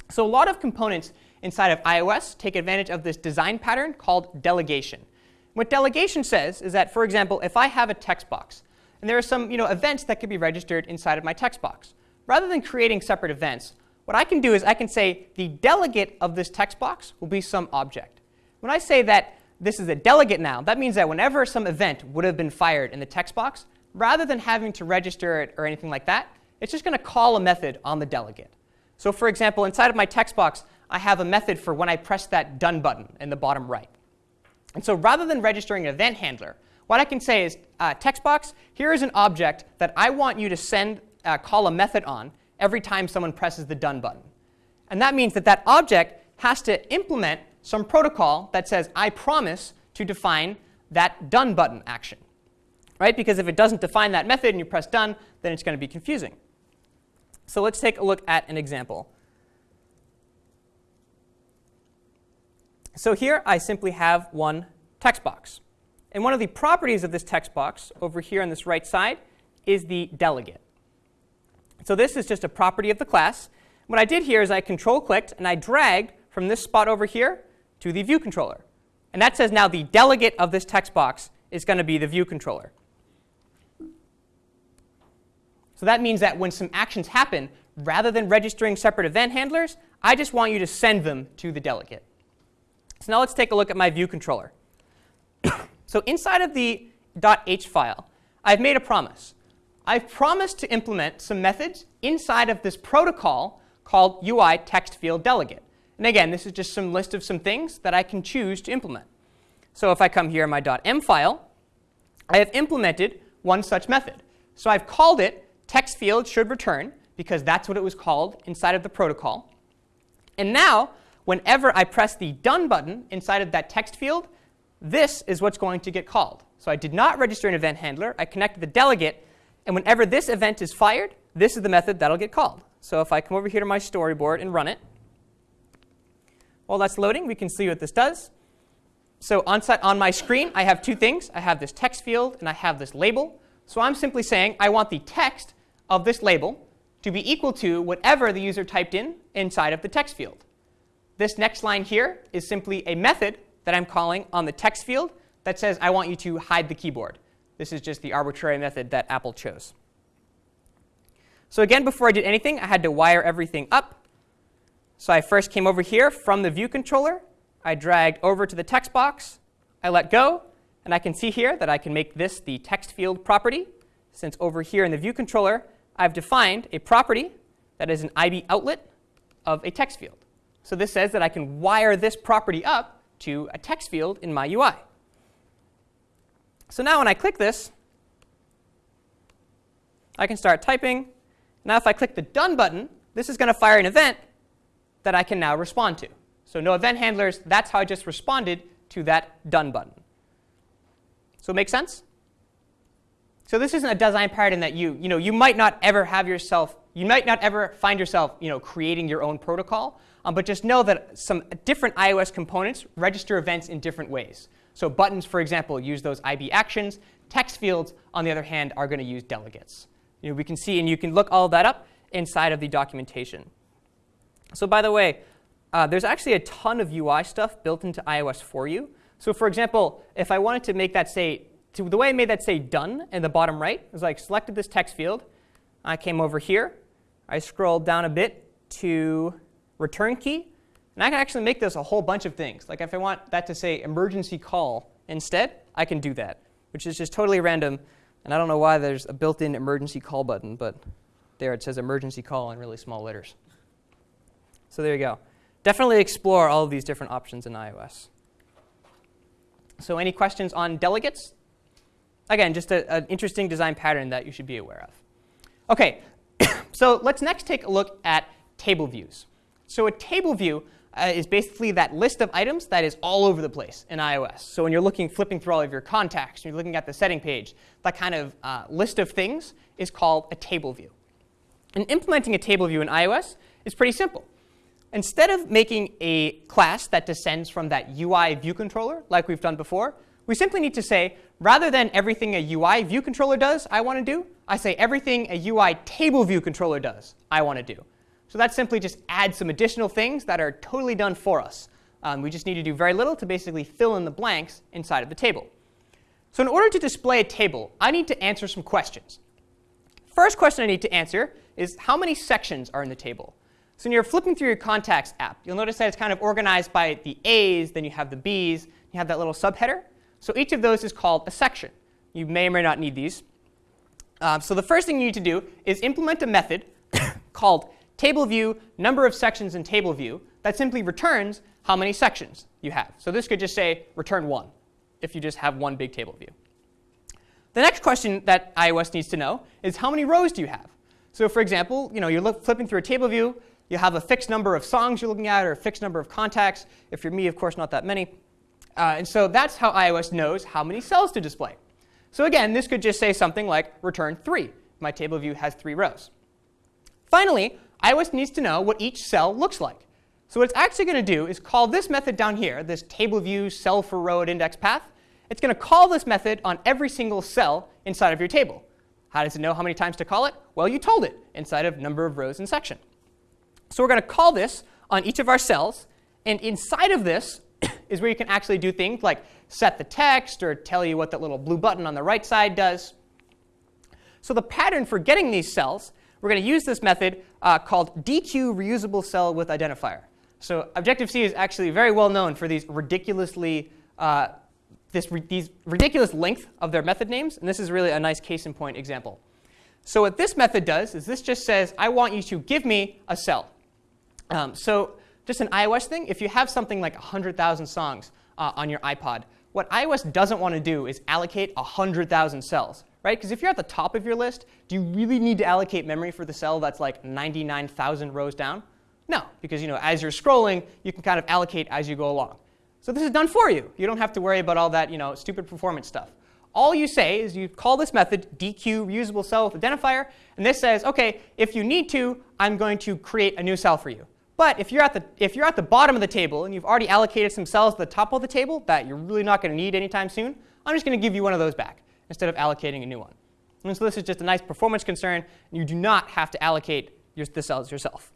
A: So a lot of components inside of iOS take advantage of this design pattern called delegation. What delegation says is that, for example, if I have a text box, and there are some you know, events that could be registered inside of my text box, rather than creating separate events, what I can do is I can say the delegate of this text box will be some object. When I say that this is a delegate now, that means that whenever some event would have been fired in the text box, rather than having to register it or anything like that, it's just going to call a method on the delegate. So for example, inside of my text box, I have a method for when I press that done button in the bottom right. And so rather than registering an event handler, what I can say is, uh, text box, here is an object that I want you to send, uh, call a method on every time someone presses the done button. And that means that that object has to implement some protocol that says, I promise to define that done button action. Right? Because if it doesn't define that method and you press done, then it's going to be confusing. So let's take a look at an example. So here I simply have one text box. And one of the properties of this text box over here on this right side is the delegate. So this is just a property of the class. What I did here is I control clicked and I dragged from this spot over here to the view controller. And that says now the delegate of this text box is going to be the view controller. So that means that when some actions happen, rather than registering separate event handlers, I just want you to send them to the delegate. So now let's take a look at my view controller. so inside of the .h file, I've made a promise. I've promised to implement some methods inside of this protocol called UI text field delegate. And again, this is just some list of some things that I can choose to implement. So if I come here in my .m file, I have implemented one such method. So I've called it text field should return, because that's what it was called inside of the protocol. And now, whenever I press the done button inside of that text field, this is what's going to get called. So I did not register an event handler. I connected the delegate, and whenever this event is fired, this is the method that'll get called. So if I come over here to my storyboard and run it, while that's loading, we can see what this does. So on, on my screen, I have two things. I have this text field, and I have this label. So I'm simply saying I want the text of this label to be equal to whatever the user typed in inside of the text field. This next line here is simply a method that I'm calling on the text field that says I want you to hide the keyboard. This is just the arbitrary method that Apple chose. So again, before I did anything, I had to wire everything up. So I first came over here from the view controller I dragged over to the text box, I let go, and I can see here that I can make this the text field property, since over here in the view controller, I've defined a property that is an IB outlet of a text field. So this says that I can wire this property up to a text field in my UI. So now when I click this, I can start typing. Now if I click the Done button, this is going to fire an event that I can now respond to. So no event handlers, that's how I just responded to that done button. So it makes sense? So this isn't a design paradigm that you, you know, you might not ever have yourself, you might not ever find yourself, you know, creating your own protocol, um, but just know that some different iOS components register events in different ways. So buttons, for example, use those IB actions. Text fields, on the other hand, are going to use delegates. You know, we can see, and you can look all that up inside of the documentation. So by the way, uh, there's actually a ton of UI stuff built into iOS for you. So for example, if I wanted to make that say, to, the way I made that say done in the bottom right is like selected this text field. I came over here. I scrolled down a bit to return key. And I can actually make this a whole bunch of things. Like if I want that to say emergency call instead, I can do that, which is just totally random. And I don't know why there's a built-in emergency call button, but there it says emergency call in really small letters. So there you go definitely explore all of these different options in iOS. So any questions on delegates? Again, just an interesting design pattern that you should be aware of. OK, so let's next take a look at table views. So a table view uh, is basically that list of items that is all over the place in iOS. So when you're looking, flipping through all of your contacts, you're looking at the setting page, that kind of uh, list of things is called a table view. And implementing a table view in iOS is pretty simple. Instead of making a class that descends from that UI view controller, like we've done before, we simply need to say, rather than everything a UI view controller does, I want to do, I say everything a UI table view controller does, I want to do. So that simply just adds some additional things that are totally done for us. Um, we just need to do very little to basically fill in the blanks inside of the table. So in order to display a table, I need to answer some questions. First question I need to answer is how many sections are in the table? So when you're flipping through your contacts app, you'll notice that it's kind of organized by the A's, then you have the B's, you have that little subheader. So each of those is called a section. You may or may not need these. Um, so the first thing you need to do is implement a method called table view number of sections in table view that simply returns how many sections you have. So this could just say return 1 if you just have one big table view. The next question that iOS needs to know is how many rows do you have? So for example, you know, you're flipping through a table view, you have a fixed number of songs you're looking at or a fixed number of contacts. If you're me, of course, not that many. Uh, and so that's how iOS knows how many cells to display. So again, this could just say something like return 3. My table view has three rows. Finally, iOS needs to know what each cell looks like. So what it's actually going to do is call this method down here, this table view cell for row at index path. It's going to call this method on every single cell inside of your table. How does it know how many times to call it? Well, you told it inside of number of rows and section. So we're going to call this on each of our cells. And inside of this is where you can actually do things like set the text or tell you what that little blue button on the right side does. So the pattern for getting these cells, we're going to use this method uh, called dequeue reusable cell with identifier. So Objective-C is actually very well known for these ridiculously uh, this these ridiculous length of their method names, and this is really a nice case in point example. So what this method does is this just says, I want you to give me a cell. Um, so just an iOS thing, if you have something like 100,000 songs uh, on your iPod, what iOS doesn't want to do is allocate 100,000 cells, right? Because if you're at the top of your list, do you really need to allocate memory for the cell that's like 99,000 rows down? No, because you know, as you're scrolling, you can kind of allocate as you go along. So this is done for you. You don't have to worry about all that you know, stupid performance stuff. all you say is you call this method dequeue reusable cell with identifier, and this says, okay, if you need to, I'm going to create a new cell for you. But if you're, at the, if you're at the bottom of the table and you've already allocated some cells at the top of the table that you're really not going to need anytime soon, I'm just going to give you one of those back instead of allocating a new one. And so this is just a nice performance concern. And you do not have to allocate your, the cells yourself.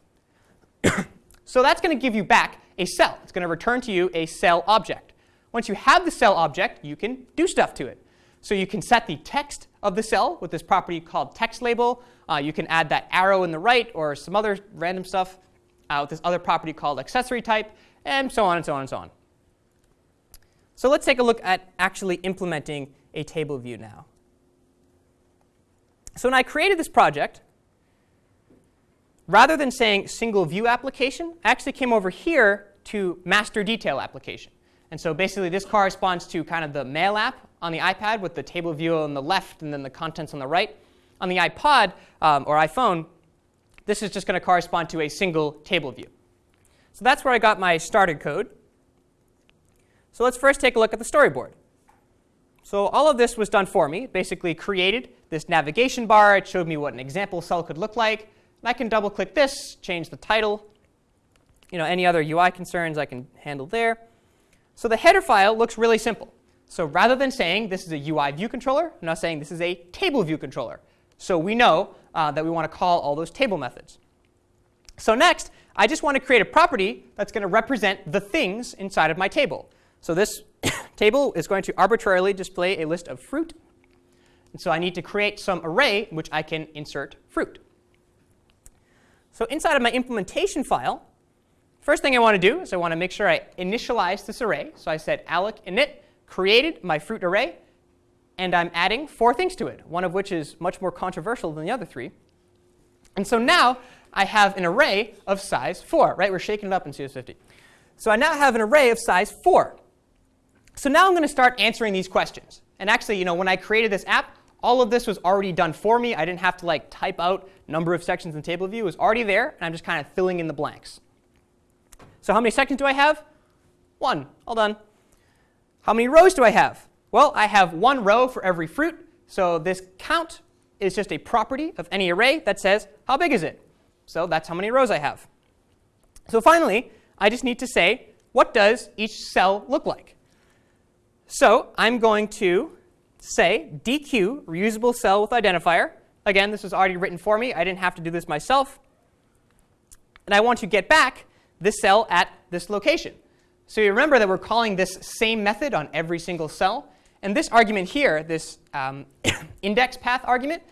A: so that's going to give you back a cell. It's going to return to you a cell object. Once you have the cell object, you can do stuff to it. So you can set the text of the cell with this property called text label. Uh, you can add that arrow in the right or some other random stuff uh, with this other property called accessory type, and so on and so on and so on. So let's take a look at actually implementing a table view now. So when I created this project, rather than saying single view application, I actually came over here to master detail application. And so basically this corresponds to kind of the mail app on the iPad with the table view on the left and then the contents on the right. On the iPod um, or iPhone, this is just going to correspond to a single table view. So that's where I got my started code. So let's first take a look at the storyboard. So all of this was done for me. basically created this navigation bar. It showed me what an example cell could look like. And I can double click this, change the title. You know, any other UI concerns I can handle there. So the header file looks really simple. So rather than saying this is a UI view controller, I'm now saying this is a table view controller. So we know uh, that we want to call all those table methods. So next, I just want to create a property that's going to represent the things inside of my table. So this table is going to arbitrarily display a list of fruit. And so I need to create some array in which I can insert fruit. So inside of my implementation file, First thing I want to do is I want to make sure I initialize this array. So I said alloc init created my fruit array, and I'm adding four things to it, one of which is much more controversial than the other three. And so now I have an array of size 4, right? We're shaking it up in CS50. So I now have an array of size 4. So now I'm going to start answering these questions. And actually, you know, when I created this app, all of this was already done for me. I didn't have to like type out number of sections in table view. It was already there, and I'm just kind of filling in the blanks. So how many sections do I have? One. All done. How many rows do I have? Well, I have one row for every fruit. So this count is just a property of any array that says how big is it. So that's how many rows I have. So finally, I just need to say what does each cell look like. So I'm going to say dequeue reusable cell with identifier. Again, this was already written for me. I didn't have to do this myself. And I want to get back this cell at this location. So you remember that we're calling this same method on every single cell. And this argument here, this um, index path argument,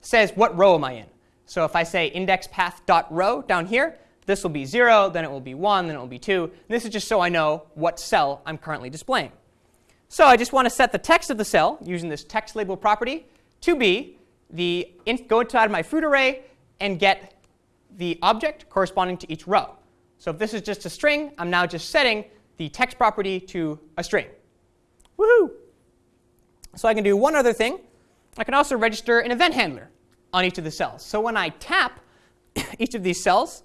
A: says what row am I in. So if I say index path dot row down here, this will be 0, then it will be 1, then it will be 2. And this is just so I know what cell I'm currently displaying. So I just want to set the text of the cell using this text label property to be the go inside my fruit array and get the object corresponding to each row. So if this is just a string, I'm now just setting the text property to a string. Woohoo! So I can do one other thing. I can also register an event handler on each of the cells. So when I tap each of these cells,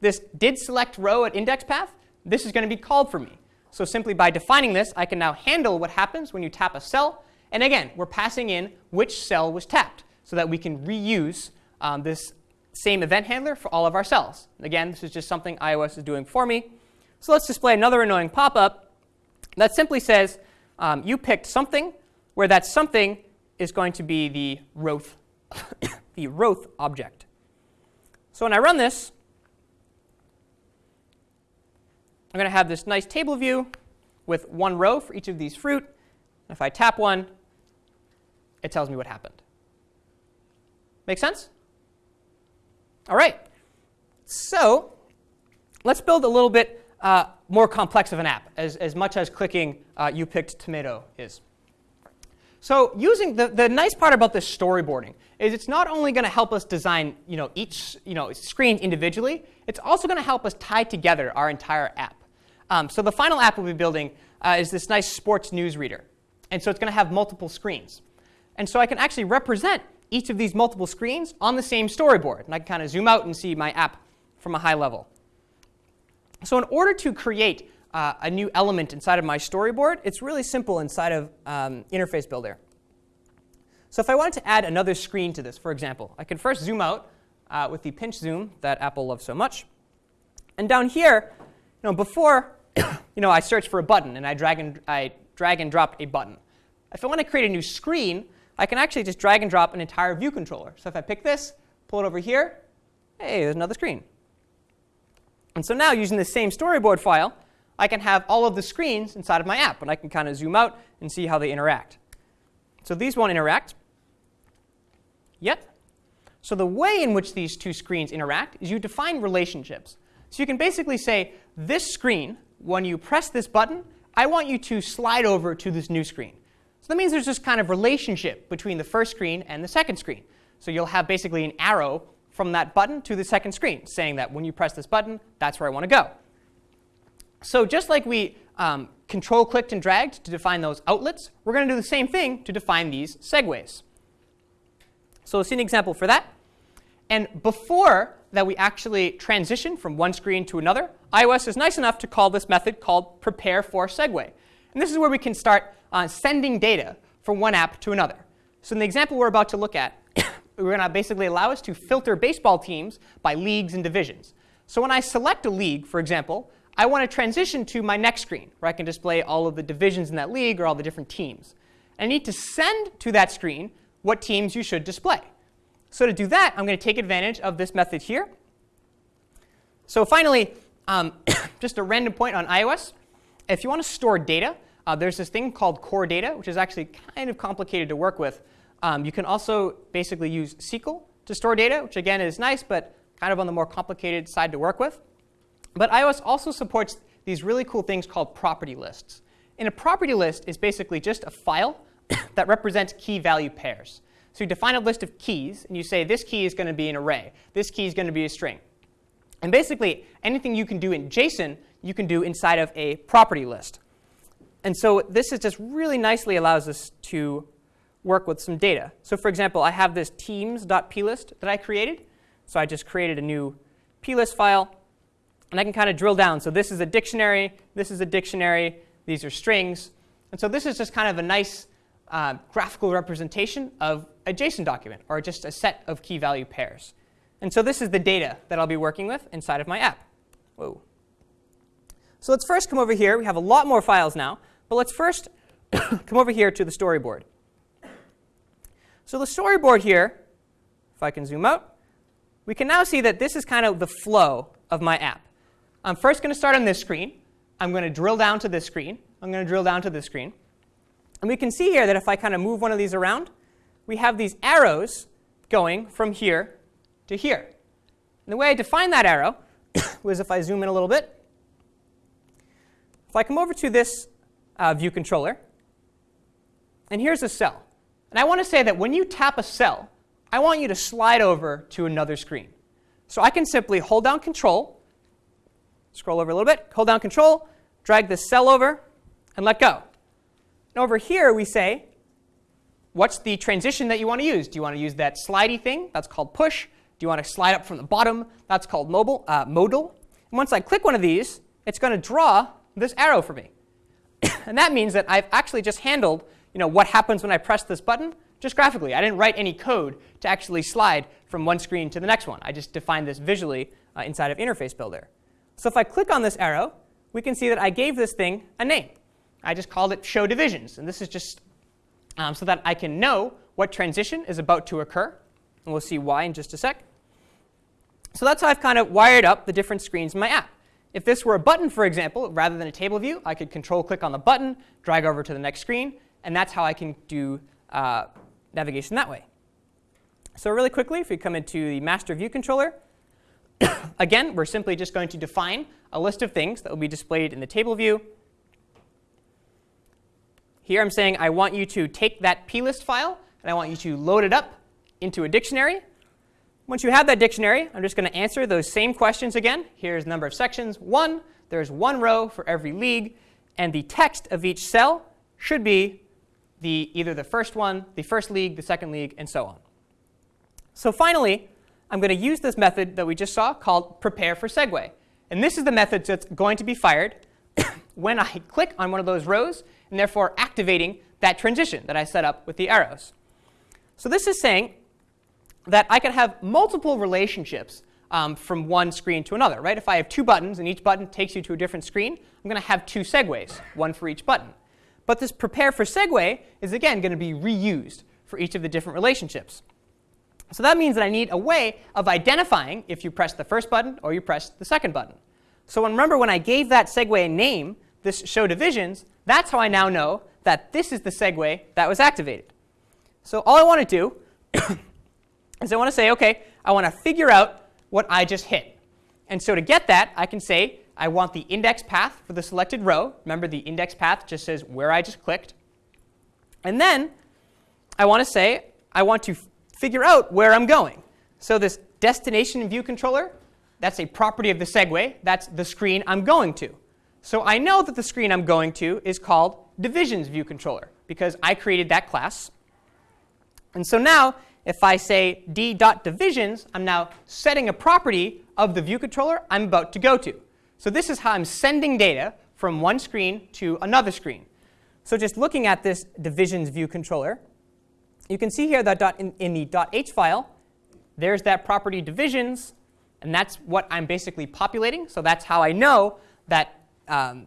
A: this did select row at index path, this is going to be called for me. So simply by defining this, I can now handle what happens when you tap a cell. And again, we're passing in which cell was tapped so that we can reuse um, this same event handler for all of our cells. Again, this is just something iOS is doing for me. So let's display another annoying pop-up that simply says um, you picked something where that something is going to be the Roth, the Roth object. So when I run this, I'm going to have this nice table view with one row for each of these fruit. If I tap one, it tells me what happened. Make sense? All right. So let's build a little bit uh, more complex of an app, as, as much as clicking uh, you picked tomato is. So using the, the nice part about this storyboarding is it's not only going to help us design you know, each you know, screen individually, it's also going to help us tie together our entire app. Um, so the final app we'll be building uh, is this nice sports news reader. And so it's going to have multiple screens. And so I can actually represent each of these multiple screens on the same storyboard. And I can kind of zoom out and see my app from a high level. So in order to create uh, a new element inside of my storyboard, it's really simple inside of um, Interface Builder. So if I wanted to add another screen to this, for example, I can first zoom out uh, with the pinch zoom that Apple loves so much. And down here, know, before you know, I search for a button and I drag and, I drag and drop a button. If I want to create a new screen, I can actually just drag and drop an entire view controller. So if I pick this, pull it over here, hey, there's another screen. And so now using the same storyboard file, I can have all of the screens inside of my app, and I can kind of zoom out and see how they interact. So these won't interact yet. So the way in which these two screens interact is you define relationships. So you can basically say, this screen, when you press this button, I want you to slide over to this new screen. So that means there's this kind of relationship between the first screen and the second screen. So you'll have basically an arrow from that button to the second screen, saying that when you press this button, that's where I want to go. So just like we um, control clicked and dragged to define those outlets, we're going to do the same thing to define these segues. So we'll see an example for that. And before that we actually transition from one screen to another, iOS is nice enough to call this method called prepare for segue. And this is where we can start uh, sending data from one app to another. So in the example we're about to look at, we're going to basically allow us to filter baseball teams by leagues and divisions. So when I select a league, for example, I want to transition to my next screen, where I can display all of the divisions in that league or all the different teams. I need to send to that screen what teams you should display. So to do that, I'm going to take advantage of this method here. So finally, um, just a random point on iOS. If you want to store data, uh, there's this thing called core data, which is actually kind of complicated to work with. Um, you can also basically use SQL to store data, which again is nice, but kind of on the more complicated side to work with. But iOS also supports these really cool things called property lists. And a property list is basically just a file that represents key value pairs. So you define a list of keys, and you say this key is going to be an array. This key is going to be a string. And basically, anything you can do in JSON, you can do inside of a property list. And so this is just really nicely allows us to work with some data. So for example, I have this teams.plist that I created. So I just created a new plist file. And I can kind of drill down. So this is a dictionary. This is a dictionary. These are strings. And so this is just kind of a nice uh, graphical representation of a JSON document, or just a set of key value pairs. And so this is the data that I'll be working with inside of my app. Whoa. So let's first come over here. We have a lot more files now. But let's first come over here to the storyboard. So the storyboard here, if I can zoom out, we can now see that this is kind of the flow of my app. I'm first going to start on this screen. I'm going to drill down to this screen. I'm going to drill down to this screen. And we can see here that if I kind of move one of these around, we have these arrows going from here to here. And the way I define that arrow was if I zoom in a little bit. If I come over to this uh, view controller, and here's a cell. And I want to say that when you tap a cell, I want you to slide over to another screen. So I can simply hold down Control, scroll over a little bit, hold down Control, drag this cell over, and let go. And over here we say, what's the transition that you want to use? Do you want to use that slidey thing? That's called push. Do you want to slide up from the bottom? That's called mobile, uh, modal. And once I click one of these, it's going to draw this arrow for me. and that means that I've actually just handled you know, what happens when I press this button just graphically. I didn't write any code to actually slide from one screen to the next one. I just defined this visually uh, inside of Interface Builder. So if I click on this arrow, we can see that I gave this thing a name. I just called it show divisions. And this is just um, so that I can know what transition is about to occur. And we'll see why in just a sec. So that's how I've kind of wired up the different screens in my app. If this were a button, for example, rather than a table view, I could control click on the button, drag over to the next screen, and that's how I can do uh, navigation that way. So really quickly, if we come into the master view controller, again, we're simply just going to define a list of things that will be displayed in the table view. Here I'm saying I want you to take that plist file, and I want you to load it up into a dictionary. Once you have that dictionary, I'm just going to answer those same questions again. Here's the number of sections, one. There's one row for every league. And the text of each cell should be the, either the first one, the first league, the second league, and so on. So finally, I'm going to use this method that we just saw called prepare for segue. And this is the method that's going to be fired when I click on one of those rows, and therefore activating that transition that I set up with the arrows. So this is saying that I can have multiple relationships um, from one screen to another, right? If I have two buttons and each button takes you to a different screen, I'm going to have two segues, one for each button. But this prepare for segue is again going to be reused for each of the different relationships. So that means that I need a way of identifying if you press the first button or you press the second button. So remember when I gave that segue a name, this show divisions, that's how I now know that this is the segue that was activated. So all I want to do is I want to say, OK, I want to figure out what I just hit. And so to get that, I can say I want the index path for the selected row. Remember, the index path just says where I just clicked. And then I want to say I want to figure out where I'm going. So this destination view controller, that's a property of the segue. That's the screen I'm going to. So I know that the screen I'm going to is called divisions view controller because I created that class. And so now if I say d.divisions, I'm now setting a property of the view controller I'm about to go to. So this is how I'm sending data from one screen to another screen. So just looking at this divisions view controller, you can see here that in, in the .h file, there's that property divisions, and that's what I'm basically populating. So that's how I know that um,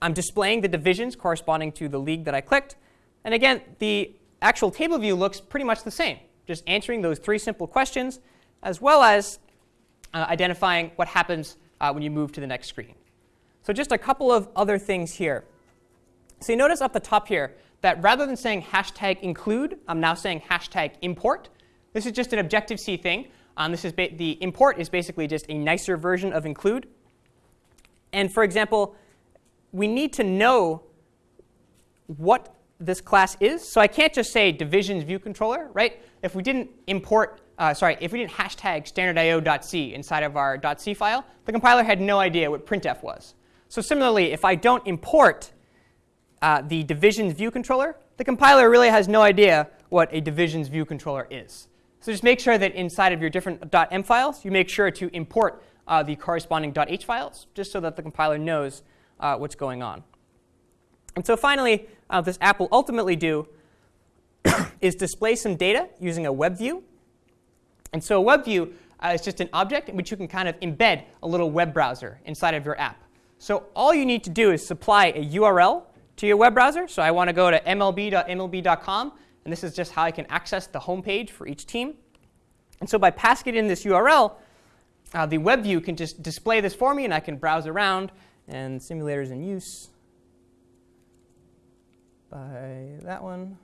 A: I'm displaying the divisions corresponding to the league that I clicked. And again, the actual table view looks pretty much the same, just answering those three simple questions, as well as uh, identifying what happens uh, when you move to the next screen. So just a couple of other things here. So you notice up the top here that rather than saying hashtag include, I'm now saying hashtag import. This is just an Objective-C thing. Um, this is the import is basically just a nicer version of include. And for example, we need to know what this class is. So I can't just say divisions view controller, right? If we didn't import, uh, sorry, if we didn't hashtag standardio.c inside of our .c file, the compiler had no idea what printf was. So similarly, if I don't import uh, the divisions view controller, the compiler really has no idea what a divisions view controller is. So just make sure that inside of your different .m files, you make sure to import uh, the corresponding .h files, just so that the compiler knows uh, what's going on. And so finally, uh, this app will ultimately do is display some data using a web view. And so a web view uh, is just an object in which you can kind of embed a little web browser inside of your app. So all you need to do is supply a URL to your web browser. So I want to go to mlb.mlb.com, and this is just how I can access the home page for each team. And so by passing in this URL, uh, the web view can just display this for me, and I can browse around, and simulators in use by that one.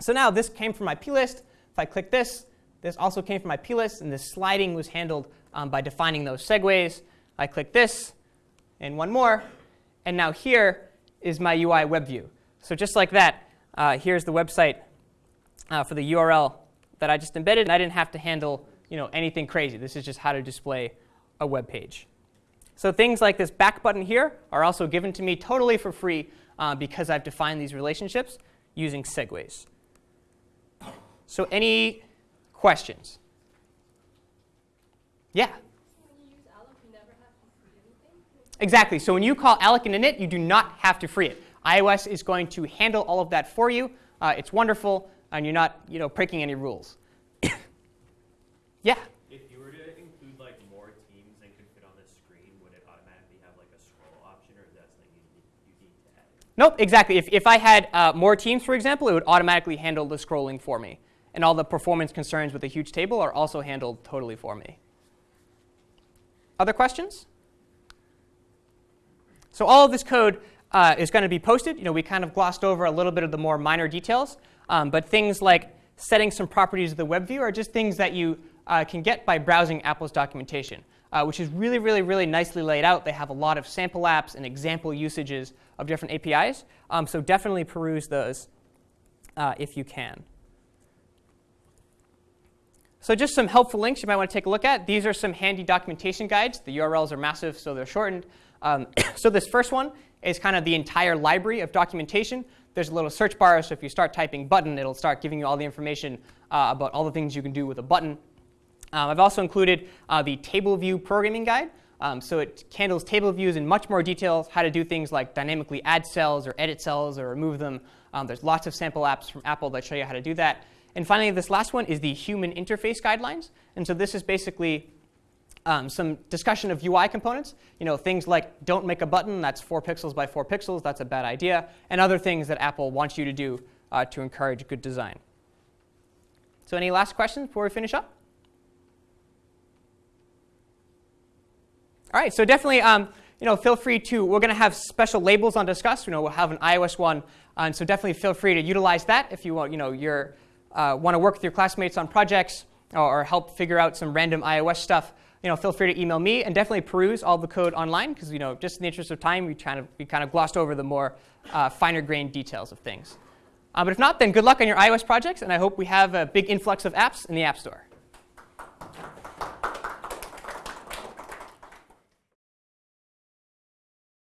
A: So now this came from my plist. If I click this, this also came from my plist, and this sliding was handled um, by defining those segues. I click this, and one more, and now here is my UI web view. So just like that, uh, here's the website uh, for the URL that I just embedded, and I didn't have to handle you know, anything crazy. This is just how to display a web page. So things like this back button here are also given to me totally for free uh, because I've defined these relationships using segues. So any questions? Yeah? Exactly. So when you call alloc in init, you do not have to free it. iOS is going to handle all of that for you. Uh, it's wonderful, and you're not you know, breaking any rules. yeah?
B: If you were to include like more teams than could fit on this screen, would it automatically have like a scroll option or is that something you need, you need to add?
A: Nope, exactly. If, if I had uh, more teams, for example, it would automatically handle the scrolling for me. And all the performance concerns with a huge table are also handled totally for me. Other questions? So all of this code uh, is going to be posted. You know, we kind of glossed over a little bit of the more minor details. Um, but things like setting some properties of the web view are just things that you uh, can get by browsing Apple's documentation uh, which is really, really, really nicely laid out. They have a lot of sample apps and example usages of different APIs. Um, so definitely peruse those uh, if you can. So just some helpful links you might want to take a look at. These are some handy documentation guides. The URLs are massive, so they're shortened. Um, so this first one is kind of the entire library of documentation. There's a little search bar, so if you start typing button, it'll start giving you all the information uh, about all the things you can do with a button um, I've also included uh, the table view programming guide, Um, so it handles table views in much more detail, how to do things like dynamically add cells or edit cells or remove them. Um, there's lots of sample apps from Apple that show you how to do that. And finally, this last one is the human interface guidelines. And so this is basically um, some discussion of UI components. You know, things like don't make a button that's four pixels by four pixels, that's a bad idea, and other things that Apple wants you to do uh, to encourage good design. So any last questions before we finish up? All right, so definitely, um, you know, feel free to, we're going to have special labels on Disqus. You know, we'll have an iOS one, and so definitely feel free to utilize that if you want, you know, you're, uh, want to work with your classmates on projects or help figure out some random iOS stuff you know, feel free to email me and definitely peruse all the code online because, you know, just in the interest of time, we kind of, we kind of glossed over the more uh, finer grained details of things. Uh, but if not, then good luck on your iOS projects, and I hope we have a big influx of apps in the App Store.